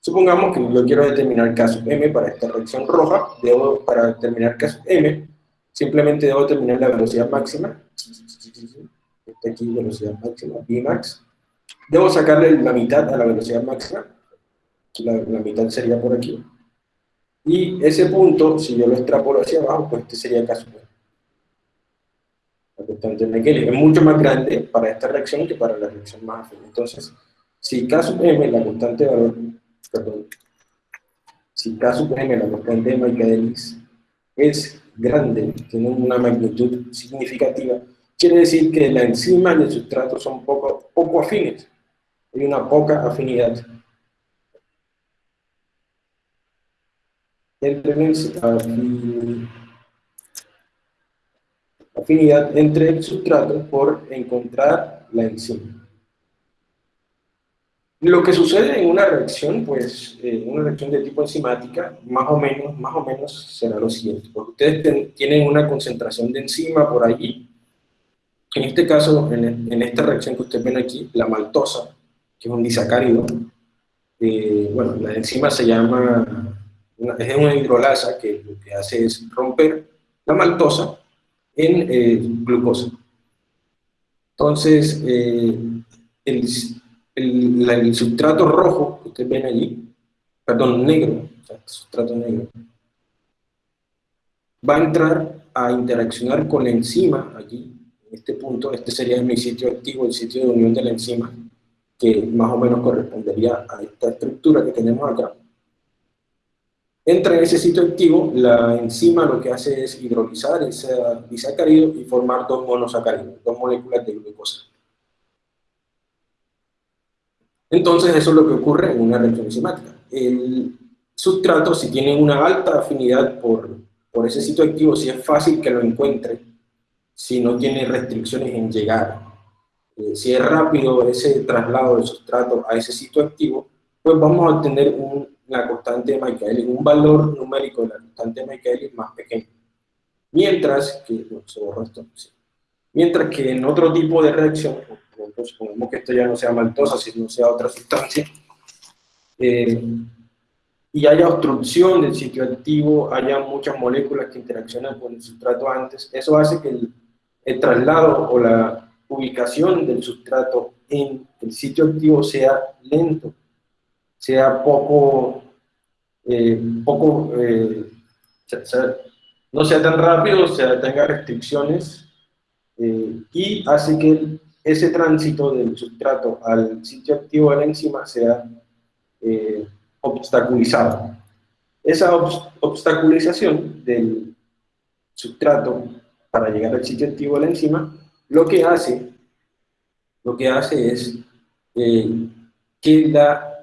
Supongamos que yo quiero determinar caso M para esta reacción roja, debo, para determinar caso M, simplemente debo determinar la velocidad máxima, esta aquí velocidad máxima, Vmax, debo sacarle la mitad a la velocidad máxima, la, mitad sería por aquí. Y ese punto, si yo lo extrapolo hacia abajo, pues este sería el constante es mucho más grande para esta reacción que para la reacción más afín. Entonces, si K sub m, la constante de valor, perdón, si K sub m, la constante de Michaelis, es grande, tiene una magnitud significativa, quiere decir que la enzima y el sustrato son poco, poco afines. Hay una poca afinidad entre afinidad entre el sustrato por encontrar la enzima. Lo que sucede en una reacción, pues, eh, una reacción de tipo enzimática, más o menos, más o menos será lo siguiente. Porque ustedes tienen una concentración de enzima por allí. En este caso, en, esta reacción que ustedes ven aquí, la maltosa, que es un disacárido, eh, bueno, la enzima se llama, es una hidrolasa que lo que hace es romper la maltosa en eh, glucosa. Entonces, el, el, sustrato rojo que ustedes ven allí, perdón, negro, sustrato negro, va a entrar a interaccionar con la enzima allí, en este punto, este sería mi sitio activo, el sitio de unión de la enzima, que más o menos correspondería a esta estructura que tenemos acá. Entra en ese sitio activo, la enzima lo que hace es hidrolizar ese disacárido y formar dos monosacáridos, dos moléculas de glucosa. Entonces eso es lo que ocurre en una reacción enzimática. El sustrato, si tiene una alta afinidad por, por ese sitio activo, si es fácil que lo encuentre, si no tiene restricciones en llegar, eh, si es rápido ese traslado del sustrato a ese sitio activo, pues vamos a obtener una constante de Michaelis, un valor numérico de la constante de Michaelis más pequeño. Mientras que, se borró esto, mientras que en otro tipo de reacción, supongamos que esto ya no sea maltosa, sino sea otra sustancia, eh, y haya obstrucción del sitio activo, haya muchas moléculas que interaccionan con el sustrato antes, eso hace que el, traslado o la ubicación del sustrato en el sitio activo sea lento, sea poco, eh, poco eh, no sea tan rápido, sea, tenga restricciones, y hace que ese tránsito del sustrato al sitio activo de la enzima sea eh, obstaculizado. Esa obstaculización del sustrato para llegar al sitio activo de la enzima, lo que hace, lo que hace es eh, que la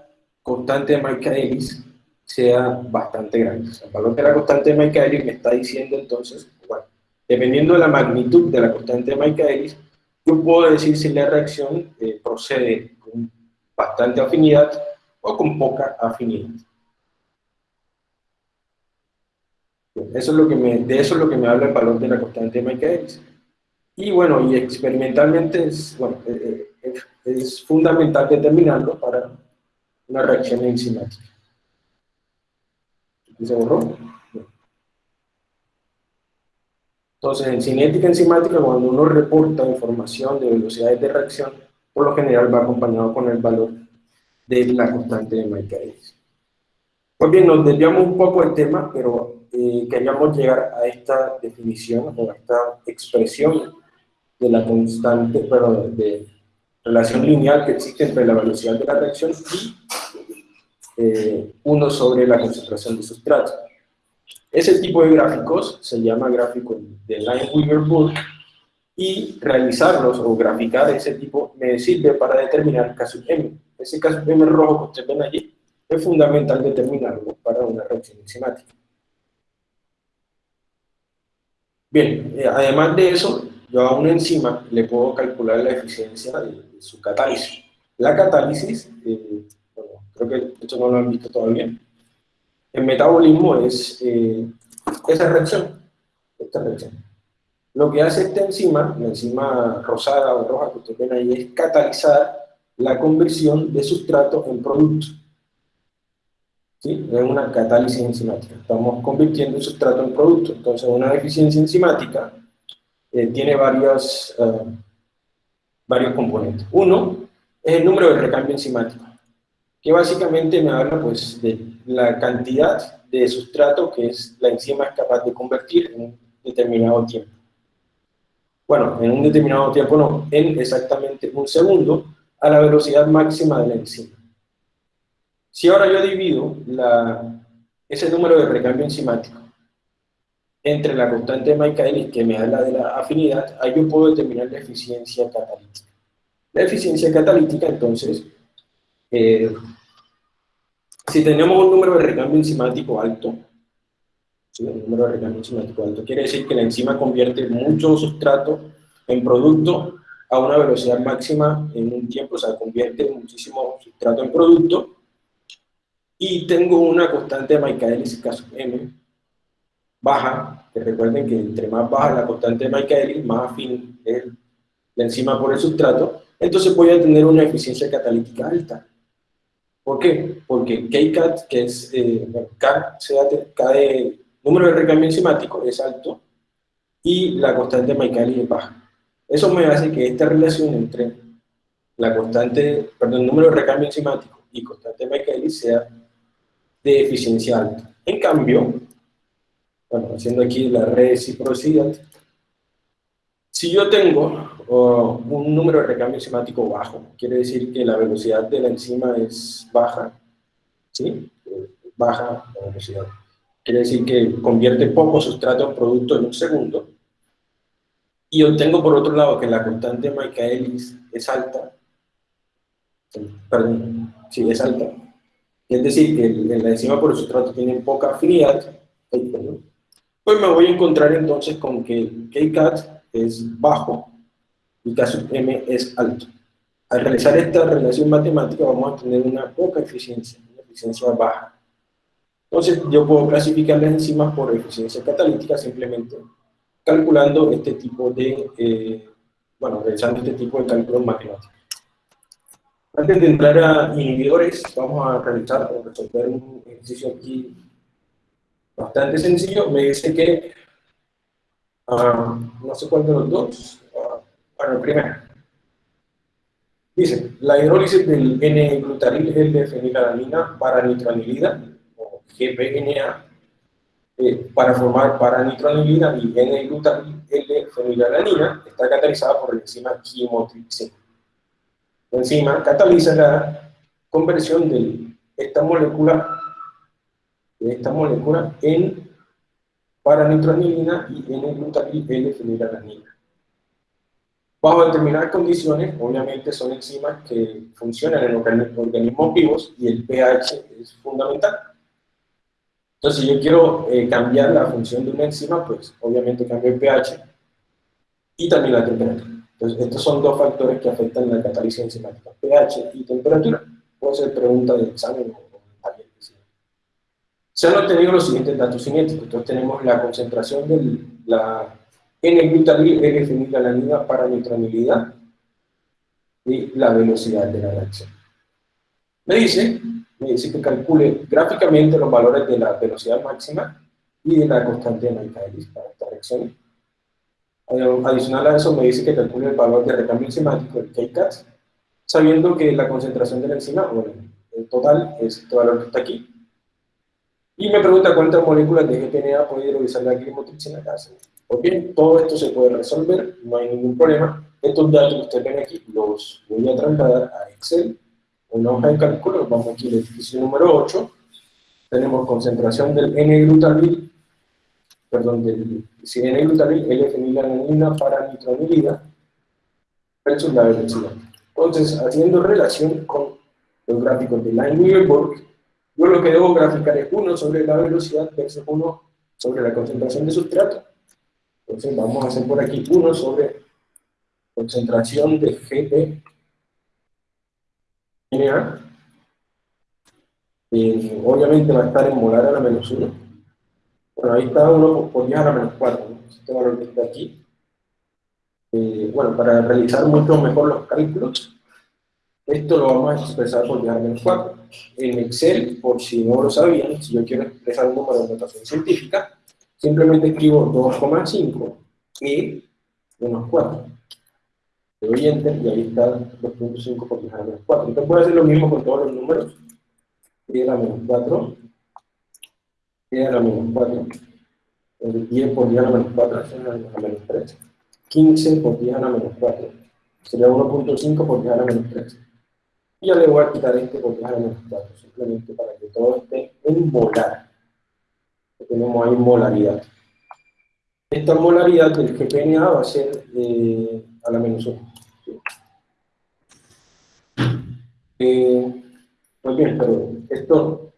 constante de Michaelis sea bastante grande. el valor de la constante de Michaelis me está diciendo entonces, bueno, dependiendo de la magnitud de la constante de Michaelis, yo puedo decir si la reacción eh, procede con bastante afinidad o con poca afinidad. Eso es lo que me, de eso es lo que me habla el valor de la constante de Michaelis. Y bueno, y experimentalmente es, bueno, eh, eh, es fundamental determinarlo para una reacción enzimática. ¿Se borró? Entonces, en cinética enzimática, cuando uno reporta información de velocidades de reacción, por lo general va acompañado con el valor de la constante de Michaelis. Pues bien, nos desviamos un poco del tema, pero eh, queríamos llegar a esta definición, o a esta expresión de la constante, pero de relación lineal que existe entre la velocidad de la reacción y eh, sobre la concentración de sustrato. Ese tipo de gráficos se llama gráfico de Line-Weaver-Burke y realizarlos o graficar ese tipo me sirve para determinar caso M. Ese caso M rojo que ustedes ven allí es fundamental determinarlo para una reacción enzimática. Bien, eh, además de eso, yo a una enzima le puedo calcular la eficiencia de, su catálisis. La catálisis, eh, bueno, creo que esto no lo han visto todavía, el metabolismo es eh, esa reacción, esta reacción. Lo que hace esta enzima, la enzima rosada o roja que ustedes ven ahí, es catalizar la conversión de sustrato en producto. ¿Sí? Es una catálisis enzimática. Estamos convirtiendo el sustrato en producto. Entonces, una eficiencia enzimática eh, tiene varios, eh, varios componentes. Uno es el número de recambio enzimático, que básicamente me habla pues, de la cantidad de sustrato que es la enzima es capaz de convertir en un determinado tiempo. Bueno, en un determinado tiempo no, en exactamente un segundo a la velocidad máxima de la enzima. Si ahora yo divido la, ese número de recambio enzimático entre la constante de Michaelis, que me habla de la afinidad, ahí yo puedo determinar la eficiencia catalítica. La eficiencia catalítica, entonces, eh, si tenemos un número de recambio enzimático alto, ¿sí? el número de recambio enzimático alto. Quiere decir que la enzima convierte mucho sustrato en producto a una velocidad máxima en un tiempo, o sea, convierte muchísimo sustrato en producto, y tengo una constante de Michaelis, caso M, baja, que recuerden que entre más baja la constante de Michaelis, más afín es la enzima por el sustrato, entonces voy a tener una eficiencia catalítica alta. ¿Por qué? Porque KCAT, que es eh, K, K de número de recambio enzimático, es alto, y la constante de Michaelis es baja. Eso me hace que esta relación entre la constante, perdón, el número de recambio enzimático y constante de Michaelis sea de eficiencia alta. En cambio, bueno, haciendo aquí la reciprocidad, si yo tengo un número de recambio enzimático bajo, quiere decir que la velocidad de la enzima es baja, ¿sí? Baja la velocidad. Quiere decir que convierte poco sustrato en producto en un segundo. Y obtengo por otro lado que la constante Michaelis es alta, perdón, sí, es alta, es decir, que la enzima por el sustrato tiene poca afinidad, pues me voy a encontrar entonces con que KCAT es bajo y K sub M es alto. Al realizar esta relación matemática vamos a tener una poca eficiencia, una eficiencia baja. Entonces yo puedo clasificar las enzimas por eficiencia catalítica simplemente calculando este tipo de, eh, bueno, realizando este tipo de cálculos matemáticos. Antes de entrar a inhibidores, vamos a realizar o resolver un ejercicio aquí bastante sencillo. Me dice que, ah, no sé cuál de los dos, uh, bueno, el primero. Dice, la hidrólisis del N-glutaril L-fenilalanina para nitranilida, o GPNA, eh, para formar paranitranilina y N-glutaril L-fenilalanina, está catalizada por la enzima quimotripsina. La enzima cataliza la conversión de esta molécula de esta molécula en paranitronilina y en glutamil L-fenilalanina. Bajo determinadas condiciones, obviamente son enzimas que funcionan en organismos vivos y el pH es fundamental. Entonces, si yo quiero eh, cambiar la función de una enzima, pues obviamente cambio el pH y también la temperatura. Entonces, estos son dos factores que afectan la catálisis enzimática, pH y temperatura. Puede ser pregunta de examen o se han obtenido los siguientes datos cinéticos. Entonces tenemos la concentración de la N-glutamil L-fenilalanina para nitronilidad y la velocidad de la reacción. Me dice, me dice que calcule gráficamente los valores de la velocidad máxima y de la constante de Michaelis para esta reacción. Adicional a eso me dice que calcule el valor de recambio enzimático, el KCAT, sabiendo que la concentración de la enzima, bueno, el total es este valor que está aquí, y me pregunta cuántas moléculas de GPNA puede hidrolizar la climotripsina casa. Pues bien, todo esto se puede resolver, no hay ningún problema. Estos datos que ustedes ven aquí los voy a trasladar a Excel, una hoja de cálculo, vamos aquí al ejercicio número 8, tenemos concentración del N-glutamil, perdón, del N-glutamil, L-fenilalanina para nitronilida, versus la velocidad. Entonces, haciendo relación con los gráficos de Line-Weaverburg, yo lo que debo graficar es 1 sobre la velocidad versus 1 sobre la concentración de sustrato. Entonces vamos a hacer por aquí 1 sobre concentración de GP NA. Eh, obviamente va a estar en molar a la menos 1. Bueno, ahí está 1 por 10 a la menos 4. Este valor que está aquí. Eh, bueno, para realizar mucho mejor los cálculos, esto lo vamos a expresar por 10 a la menos 4 en Excel, por si no lo sabían, si yo quiero expresar un número de notación científica, simplemente escribo 2,5 e menos 4. Le doy Enter y ahí está 2.5 por 10 a la menos 4. Entonces puedo hacer lo mismo con todos los números. e a la menos 4, e a la menos 4, 10 por 10 a la menos 4, es a la menos 3. 15 por 10 a la menos 4, sería 1.5 por 10 a la menos 3. Y yo le voy a quitar este menos 4, simplemente para que todo esté en molar. Tenemos ahí molaridad. Esta molaridad del GPNA va a ser eh, a la menos 1. Eh, muy bien, pero esto,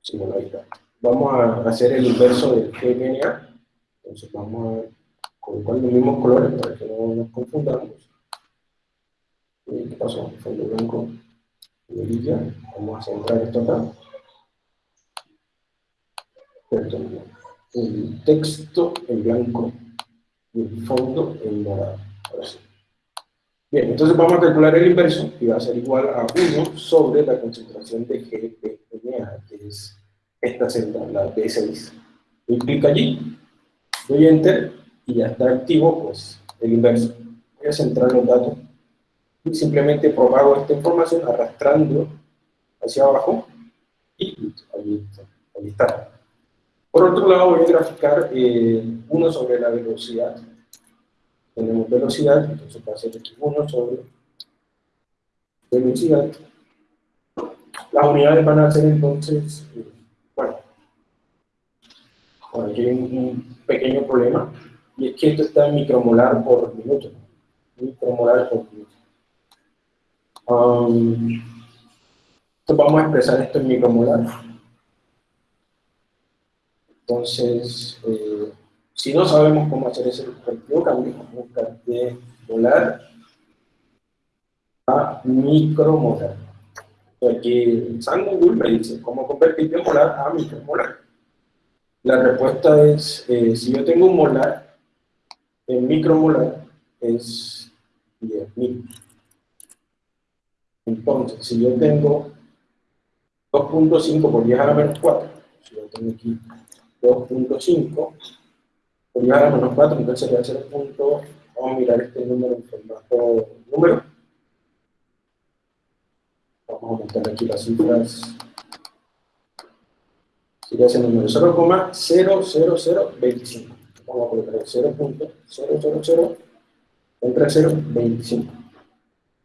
sí, bueno, ahí está. vamos a hacer el inverso del GPNA. Entonces vamos a colocar los mismos colores para que no nos confundamos. ¿Qué pasó? Fondo blanco y Vamos a centrar esto acá. Perdón. El texto en blanco y el fondo en morado. Ahora sí. Bien, entonces vamos a calcular el inverso y va a ser igual a 1 sobre la concentración de GPNA, que es esta celda, la B6. Doy clic allí, doy Enter y ya está activo pues, el inverso. Voy a centrar los datos simplemente propago esta información arrastrando hacia abajo y ahí, está. Por otro lado voy a graficar eh, uno sobre la velocidad. Tenemos velocidad, entonces va a ser aquí 1 sobre velocidad. Las unidades van a ser entonces, eh, bueno, aquí hay un, pequeño problema, y es que esto está en micromolar por minuto. Micromolar por minuto. Um, vamos a expresar esto en micromolar. Entonces, eh, si no sabemos cómo hacer ese respectivo cambio, a buscar de molar a micromolar. Aquí San Google me dice cómo convertir de molar a micromolar. La respuesta es, eh, si yo tengo un molar, en micromolar es 10.000. Entonces, si yo tengo 2.5 por 10 a la menos 4, si yo tengo aquí 2.5 por 10 a la menos 4, entonces sería 0. Vamos a mirar este número en formato número. Vamos a aumentar aquí las cifras. Sería ese número 0,00025. Vamos a colocar 0.000 entre 0,25.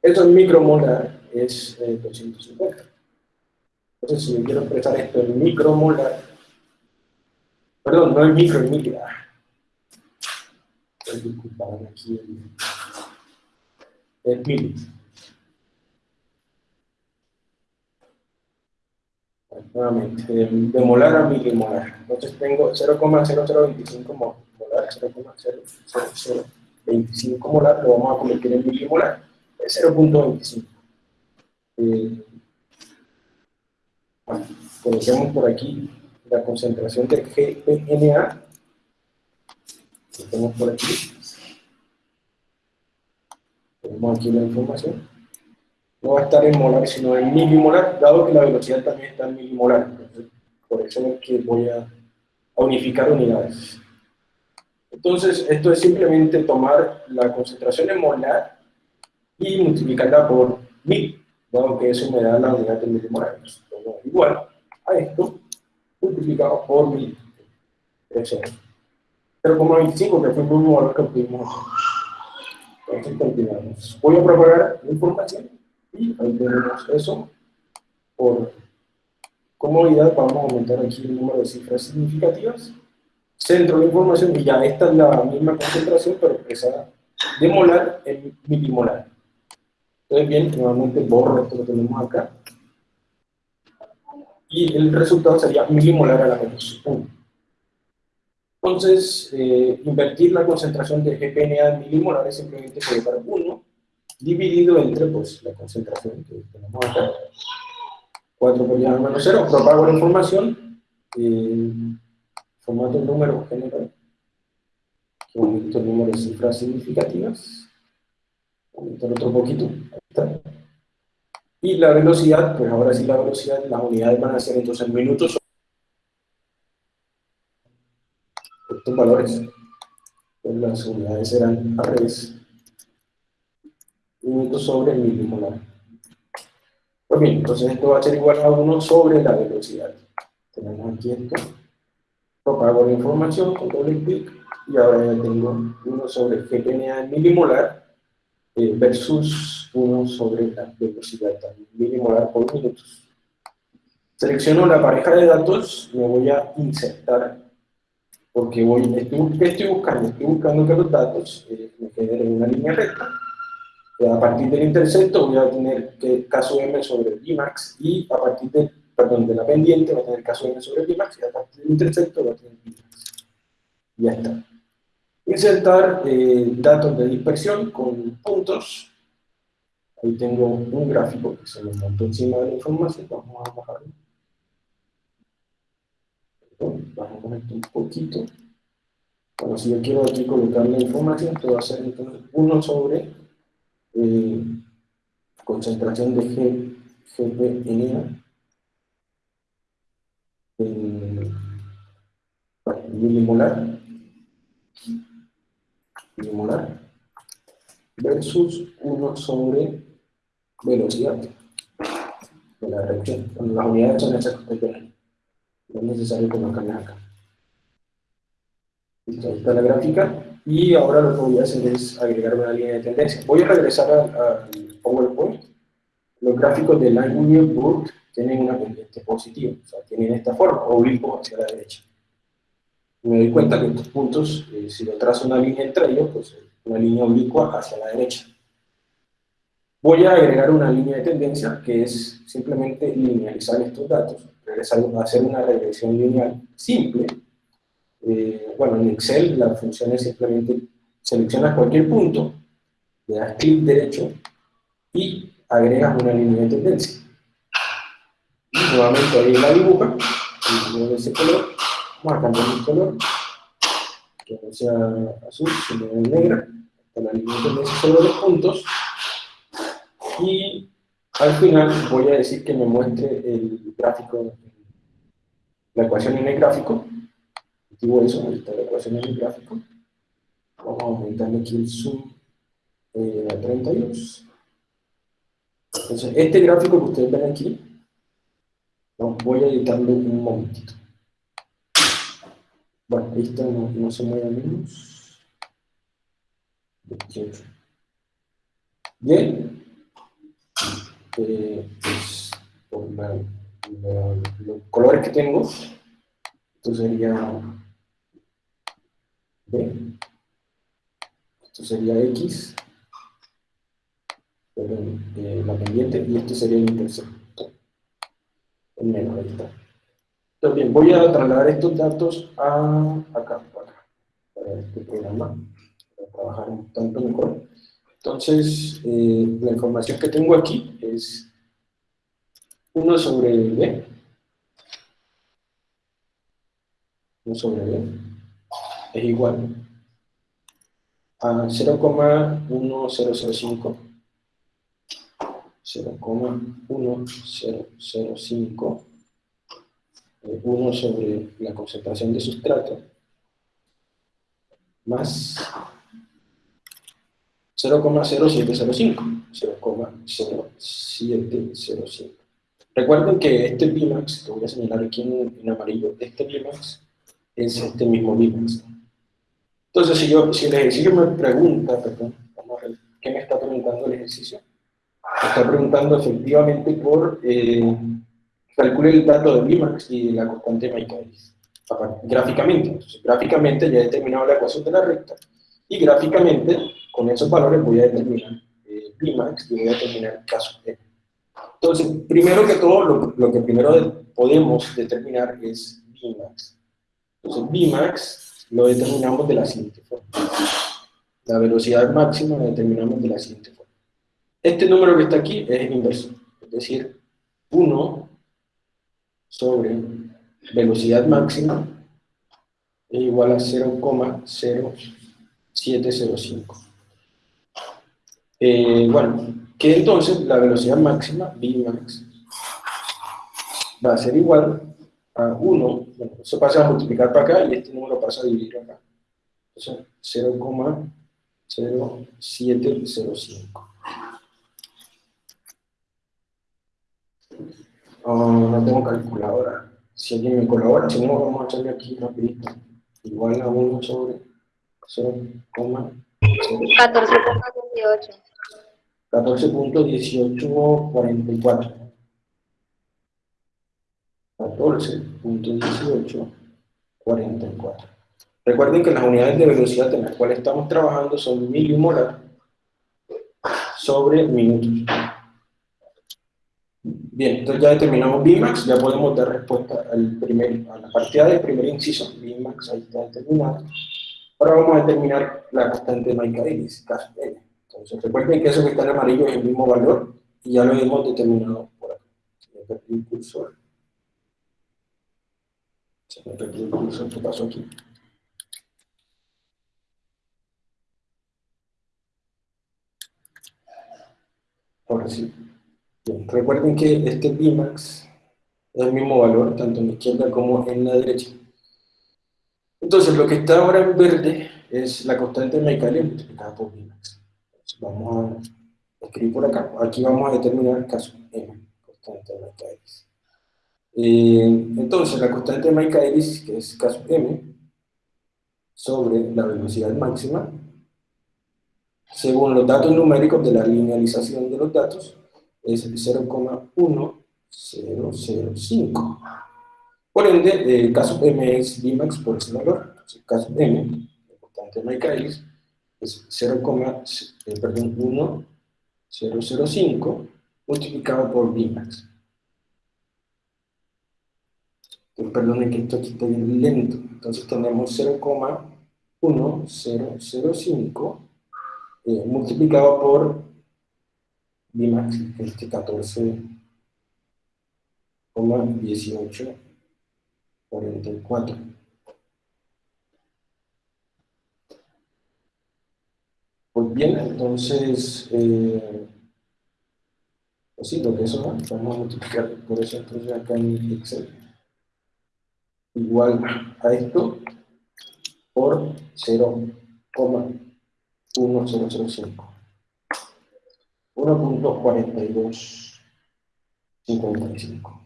Eso es micromolar es 250. Eh, Entonces, si yo quiero expresar esto en micromolar, perdón, no en micro, en micro. Disculpad aquí el, el mili. Nuevamente, de molar a milimolar. Entonces tengo 0,0025 molar, 0,0025 molar, lo vamos a convertir en milimolar, es 0.25. Eh, bueno, por aquí la concentración de GPNA. Lo tenemos por aquí. Tenemos aquí la información. No va a estar en molar, sino en milimolar, dado que la velocidad también está en milimolar. por eso es que voy a, a unificar unidades. Entonces, esto es simplemente tomar la concentración en molar y multiplicarla por mil dado que eso me da la unidad de milimolar. Igual a esto, multiplicado por mil. 0,25, que fue el mismo valor que obtuvimos. Continuamos. Voy a propagar la información y ahí tenemos eso. Por comodidad vamos a aumentar aquí el número de cifras significativas. Centro de información y ya esta es la misma concentración, pero expresada de molar en milimolar. Entonces, bien, nuevamente borro esto que tenemos acá. Y el resultado sería milimolar a la menos 1. Entonces, eh, invertir la concentración de GPNA en milimolar es simplemente colocar 1 dividido entre pues, la concentración que tenemos acá. 4 por 10 a la menos 0. Propago la información. Eh, formato número general. Aquí el número de cifras significativas. Aumentar otro poquito. Y la velocidad, pues ahora sí la velocidad, las unidades van a ser entonces minutos. Estos valores, pues las unidades serán al revés. Minutos sobre milimolar. Pues bien, entonces esto va a ser igual a 1 sobre la velocidad. Tenemos aquí esto. Propago la información con doble clic y ahora ya tengo 1 sobre GPNA milimolar eh, versus 1 sobre la velocidad milimolar por minutos. Selecciono la pareja de datos, me voy a insertar, porque voy, estoy, estoy buscando? Estoy buscando que los datos eh, me generen una línea recta. A partir del intersecto voy a tener que caso m sobre Vmax y a partir del perdón, de la pendiente va a tener caso n sobre Pimax y a partir del intersecto va a tener Pimax. Ya está. Insertar eh, datos de dispersión con puntos. Ahí tengo un gráfico que se me montó encima de la información. Vamos a bajarlo. Bajamos esto un poquito. Bueno, si yo quiero aquí colocar la información, esto va a ser entonces 1 sobre eh, concentración de G, GPNA en milimolar, milimolar versus 1 sobre velocidad de la reacción. Cuando las unidades son exactas, no es necesario colocarlas acá. Listo, ahí está la gráfica. Y ahora lo que voy a hacer es agregar una línea de tendencia. Voy a regresar al PowerPoint. Los gráficos de Line Union Book tienen una pendiente positiva, o sea, tienen esta forma, oblicuo hacia la derecha. Me doy cuenta que estos puntos, eh, si lo trazo una línea entre ellos, pues una línea oblicua hacia la derecha. Voy a agregar una línea de tendencia, que es simplemente linealizar estos datos, regresar hacer una regresión lineal simple, eh, bueno, en Excel la función es simplemente seleccionas cualquier punto, le das clic derecho y agregas una línea de tendencia. Y nuevamente ahí la dibuja, de ese color, vamos a cambiar el color, que no sea azul, sino negra, la línea de tendencia sobre los puntos, y al final voy a decir que me muestre el gráfico, la ecuación en el gráfico, activo eso, está la ecuación en el gráfico. Vamos a aumentarle aquí el zoom eh, a 32. Entonces, este gráfico que ustedes ven aquí, voy a editarlo un momentito. Bueno, ahí está, no, se mueve menos. 28. Bien. Eh, pues, por los colores que tengo, esto sería B. Esto sería X, perdón, eh, la pendiente, y esto sería el intersecto. El menos, ahí está. Entonces, bien, voy a trasladar estos datos a acá, para este programa, para trabajar un tanto mejor. Entonces, eh, la información que tengo aquí es 1 sobre B, 1 sobre B, es igual a 0,1005 0,1005 1 sobre la concentración de sustrato más 0,0705 0,0705 recuerden que este Bimax, que voy a señalar aquí en, en amarillo, este Bimax es este mismo Bimax entonces, si, yo, si el ejercicio me pregunta, perdón, vamos a ver, ¿qué me está preguntando el ejercicio? Me está preguntando efectivamente por, eh, calcule el dato de Bimax y la constante Michaelis, gráficamente. Entonces, gráficamente ya he determinado la ecuación de la recta, y gráficamente, con esos valores voy a determinar eh, y voy a determinar caso M. Entonces, primero que todo, lo, lo que primero podemos determinar es Bimax. Entonces, Bimax lo determinamos de la siguiente forma. La velocidad máxima la determinamos de la siguiente forma. Este número que está aquí es el inverso, es decir, 1 sobre velocidad máxima es igual a 0,0705. Eh, bueno, que entonces la velocidad máxima, Vmax, va a ser igual a 1, bueno, eso pasa a multiplicar para acá y este número pasa a dividir acá. Entonces, 0,0705. no tengo calculadora. Si alguien me colabora, si no, vamos a echarle aquí rapidito. Igual a 1 sobre 0,14.18. 14.1844. 14.1844. Recuerden que las unidades de velocidad en las cuales estamos trabajando son milimolar sobre minutos. Bien, entonces ya determinamos Bmax, ya podemos dar respuesta al primer, a la partida del primer inciso. Bmax ahí está determinada. Ahora vamos a determinar la constante de Michaelis, caso N. Entonces recuerden que eso que está en amarillo es el mismo valor y ya lo hemos determinado por aquí. Se me perdió el cursor. Se me perdió el cursor, ¿qué pasó aquí? Ahora sí. Bien, recuerden que este Bmax es el mismo valor, tanto en la izquierda como en la derecha. Entonces, lo que está ahora en verde es la constante de Michaelis multiplicada por Bmax. Entonces, vamos a escribir por acá. Aquí vamos a determinar el caso M, constante de Michaelis. Eh, entonces, la constante de Michaelis, que es caso M, sobre la velocidad máxima, según los datos numéricos de la linealización de los datos, es 0,1005. Por ende, el caso M es Bmax por ese valor. el caso M, constante de Michaelis, es 0,1005 multiplicado por Bmax. Perdonen que esto aquí está bien lento. Entonces tenemos 0,1005 eh, multiplicado por Bimax, este 14,1844. Pues bien, entonces, eh, pues sí, lo que eso vamos a multiplicar por eso entonces acá en Excel. Igual a esto por 0,1005. 1.4255.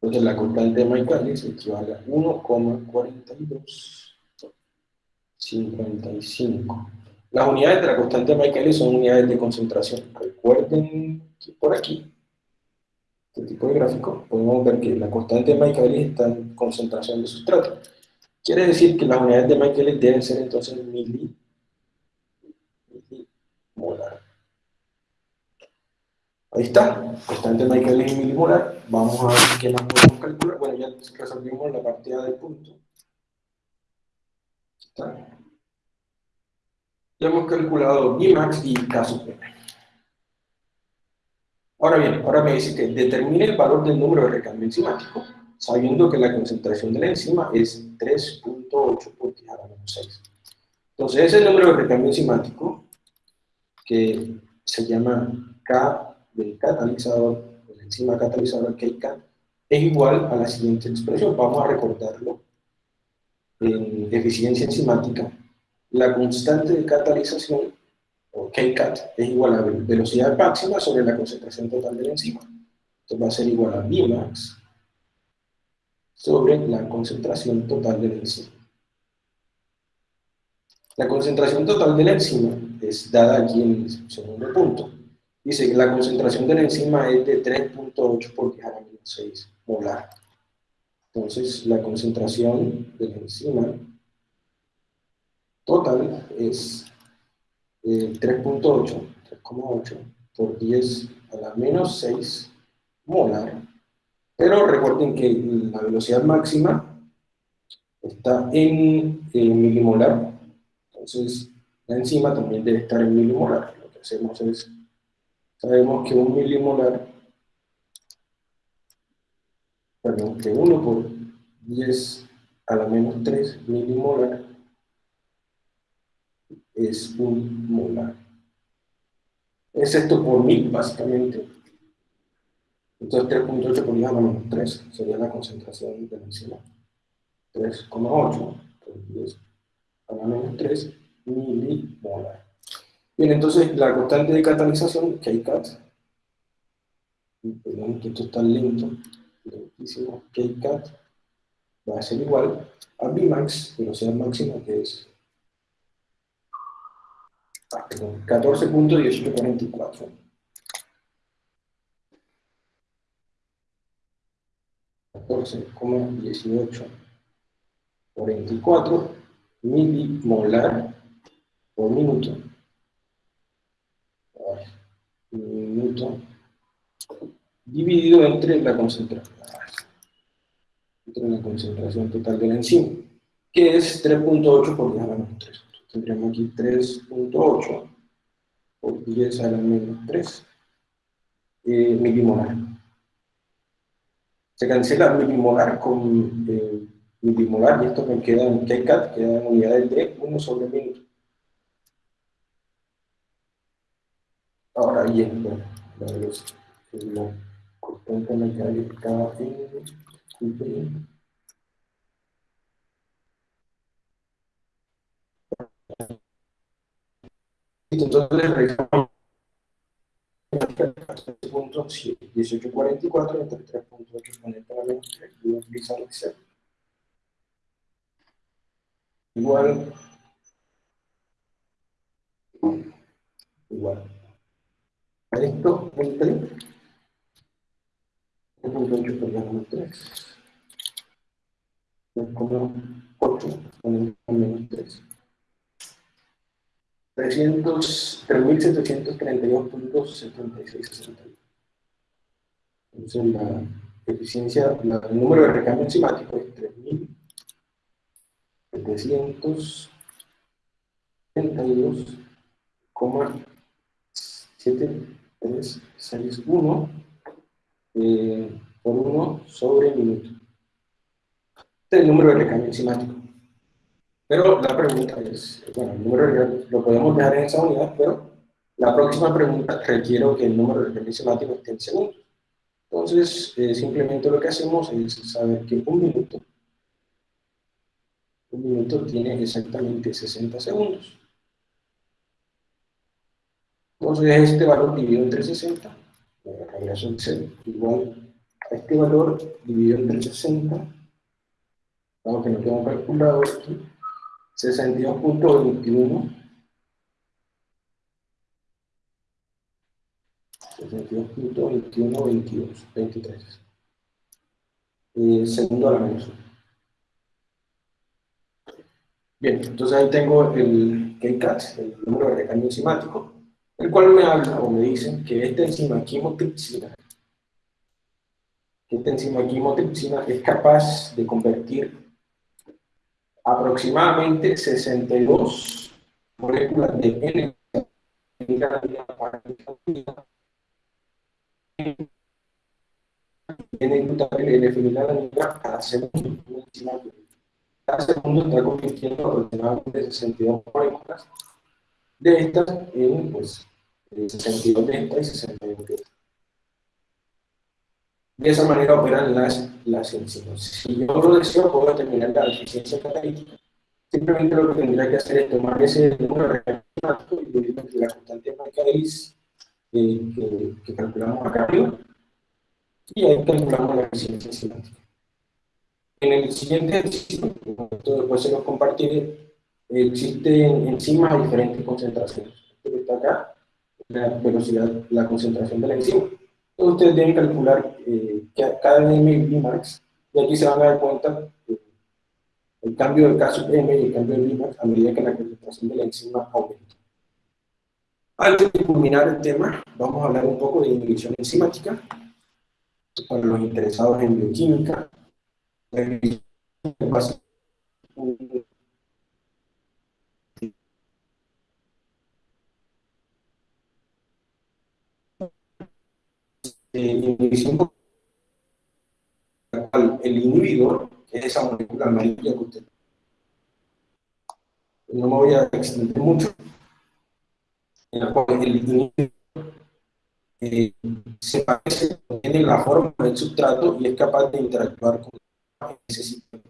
Entonces la constante de Michaelis equivale a 1,4255. Las unidades de la constante de Michaelis son unidades de concentración. Recuerden que por aquí, este tipo de gráfico, podemos ver que la constante de Michaelis está en concentración de sustrato. Quiere decir que las unidades de Michaelis deben ser entonces milimolar. Ahí está, constante Michaelis milimolar. Vamos a ver qué más podemos calcular. Bueno, ya resolvimos la partida del punto. Está. Ya hemos calculado Bmax y caso P. Ahora bien, ahora me dice que determine el valor del número de recambio enzimático, sabiendo que la concentración de la enzima es 3.8 por 10 a la menos 6. Entonces, ese número de recambio enzimático, que se llama K del catalizador, de la enzima catalizadora KCAT, es igual a la siguiente expresión. Vamos a recordarlo. En eficiencia enzimática, la constante de catalización, o KCAT, es igual a velocidad máxima sobre la concentración total de la enzima. Entonces va a ser igual a Vmax sobre la concentración total de la enzima. La concentración total de la enzima es dada aquí en el segundo punto. Dice que la concentración de la enzima es de 3.8 por 10 a la menos 6 molar. Entonces, la concentración de la enzima total es 3.8, eh, 3,8 por 10 a la menos 6 molar. Pero recuerden que la velocidad máxima está en, en milimolar. Entonces, la enzima también debe estar en milimolar. Lo que hacemos es sabemos que un milimolar, perdón, que 1 por 10 a la menos 3 milimolar es un molar. Es esto por mil, básicamente. Entonces 3.8 por 10 a la menos 3 sería la concentración de la enzima. 3,8 por 10 a la menos 3 milimolar. Bien, entonces la constante de catalización, KCAT, perdón que esto está lento, lentísimo, KCAT, va a ser igual a Vmax, velocidad máxima, que es 14.1844. 14,1844 milimolar por minuto minuto dividido entre la concentración, entre la concentración total de la enzima, que es 3.8 por 10 a la menos 3. Tendríamos aquí 3.8 por 10 a la menos 3 eh, milimolar. Se cancela milimolar con eh, milimolar y esto me queda en KCAT, queda en unidades de 1 sobre minuto. Ahora bien, bueno, la velocidad, la constante mecánica en entonces revisamos 1844 entre 3.8 exponente a la menos 3 voy a utilizar Excel igual igual esto entre 3.8 por la menos 3 como 8 exponente a menos 3 3.732.7661. Entonces la eficiencia, la, el número de recambio enzimático es 3.732,7361 eh, por 1 sobre minuto. Este es el número de recambio enzimático. Pero la pregunta es, bueno, el número de lo podemos dejar en esa unidad, pero la próxima pregunta requiere que el número de enzimático esté en segundos. Entonces, eh, simplemente lo que hacemos es saber que un minuto, un minuto tiene exactamente 60 segundos. Entonces, este valor dividido entre 60, regreso Excel, igual a este valor dividido entre 60, vamos que no tengo calculador aquí, 62.21 62.21 23 eh, segundo a la menos. Bien, entonces ahí tengo el KCAT, el número de recambio enzimático, el cual me habla o me dice que esta enzima quimotripsina, que esta enzima quimotripsina es capaz de convertir aproximadamente 62 moléculas de N N cada segundo. Cada segundo está convirtiendo aproximadamente 62 moléculas de estas en pues, 62 de estas y 62 de estas. De esa manera operan las, las enzimas. Si yo lo deseo, puedo determinar la eficiencia catalítica. Simplemente lo que tendría que hacer es tomar ese número reaccionamiento y la constante Lis eh, que, que, calculamos acá arriba y ahí calculamos la eficiencia enzimática. En el siguiente ejercicio, después se los compartiré, existen enzimas a diferentes concentraciones. Esto que está acá, la velocidad, la concentración de la enzima ustedes deben calcular eh, cada M Max, y aquí se van a dar cuenta el cambio del caso M y el cambio del Max a medida que la concentración de la enzima aumenta. Antes de culminar el tema, vamos a hablar un poco de inhibición enzimática para los interesados en bioquímica. Inhibición el inhibidor, es esa molécula amarilla que usted no me voy a extender mucho, en la cual el inhibidor eh, se parece, tiene la forma del sustrato y es capaz de interactuar con ese sistema.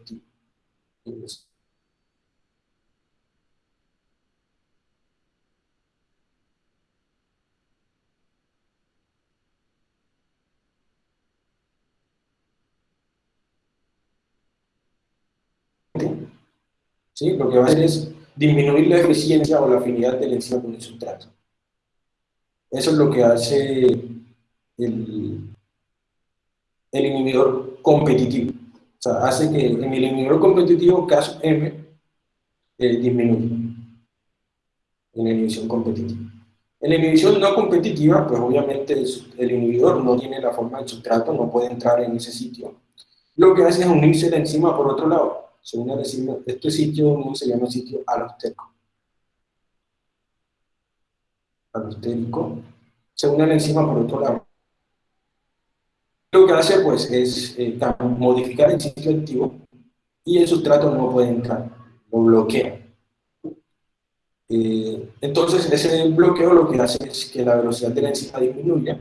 ¿Sí? Lo que va a hacer es disminuir la eficiencia o la afinidad de la enzima con el sustrato. Eso es lo que hace el, inhibidor competitivo. O sea, hace que en el inhibidor competitivo, caso M, eh, disminuya en la inhibición competitiva. En la inhibición no competitiva, pues obviamente el, inhibidor no tiene la forma del sustrato, no puede entrar en ese sitio. Lo que hace es unirse la enzima por otro lado. Se une este sitio se llama sitio alostérico. Alostérico. Se une la enzima por otro lado. Lo que hace pues es eh, modificar el sitio activo y el sustrato no puede entrar, lo bloquea. Eh, entonces, ese bloqueo lo que hace es que la velocidad de la enzima disminuya,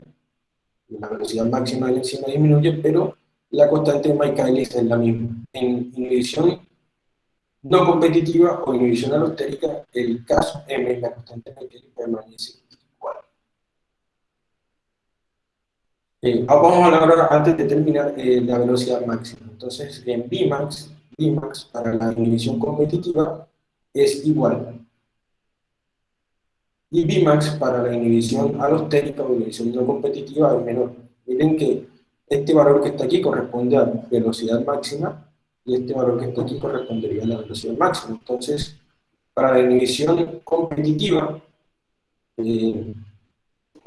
la velocidad máxima de la enzima disminuye, pero la constante de Michaelis es la misma. En inhibición no competitiva o inhibición alostérica, el caso M, la constante de Michaelis permanece igual. Eh, vamos a hablar ahora, antes de terminar, eh, la velocidad máxima. Entonces, en Vmax, Vmax para la inhibición competitiva es igual y Vmax para la inhibición alostérica o inhibición no competitiva es menor. Miren que este valor que está aquí corresponde a velocidad máxima y este valor que está aquí correspondería a la velocidad máxima. Entonces, para la inhibición competitiva, eh,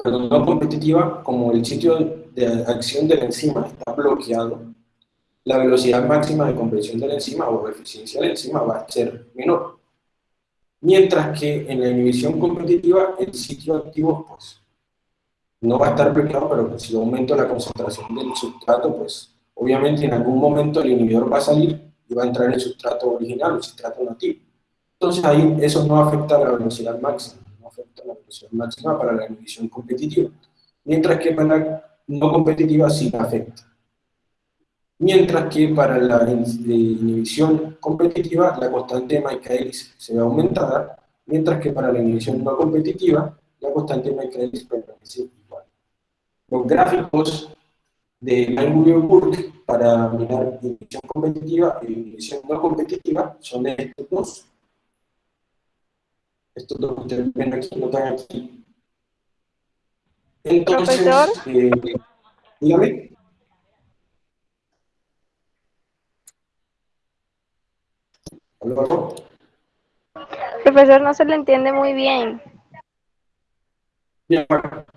perdón, no competitiva, como el sitio de acción de la enzima está bloqueado, la velocidad máxima de compresión de la enzima o eficiencia de la enzima va a ser menor. Mientras que en la inhibición competitiva, el sitio activo, pues, no va a estar bloqueado, pero si yo aumento la concentración del sustrato, pues, obviamente en algún momento el inhibidor va a salir y va a entrar en el sustrato original, el sustrato nativo. Entonces ahí eso no afecta a la velocidad máxima, no afecta a la velocidad máxima para la inhibición competitiva. Mientras que para la no competitiva sí afecta mientras que para la inhibición competitiva la constante de Michaelis se ve aumentada, mientras que para la inhibición no competitiva la constante de Michaelis permanece. Los gráficos de Langmuir-Burke para mirar inhibición competitiva y inhibición no competitiva son estos dos. Estos dos que ustedes ven aquí, notan aquí. Entonces, eh, dígame. Profesor, no se le entiende muy bien. Bien,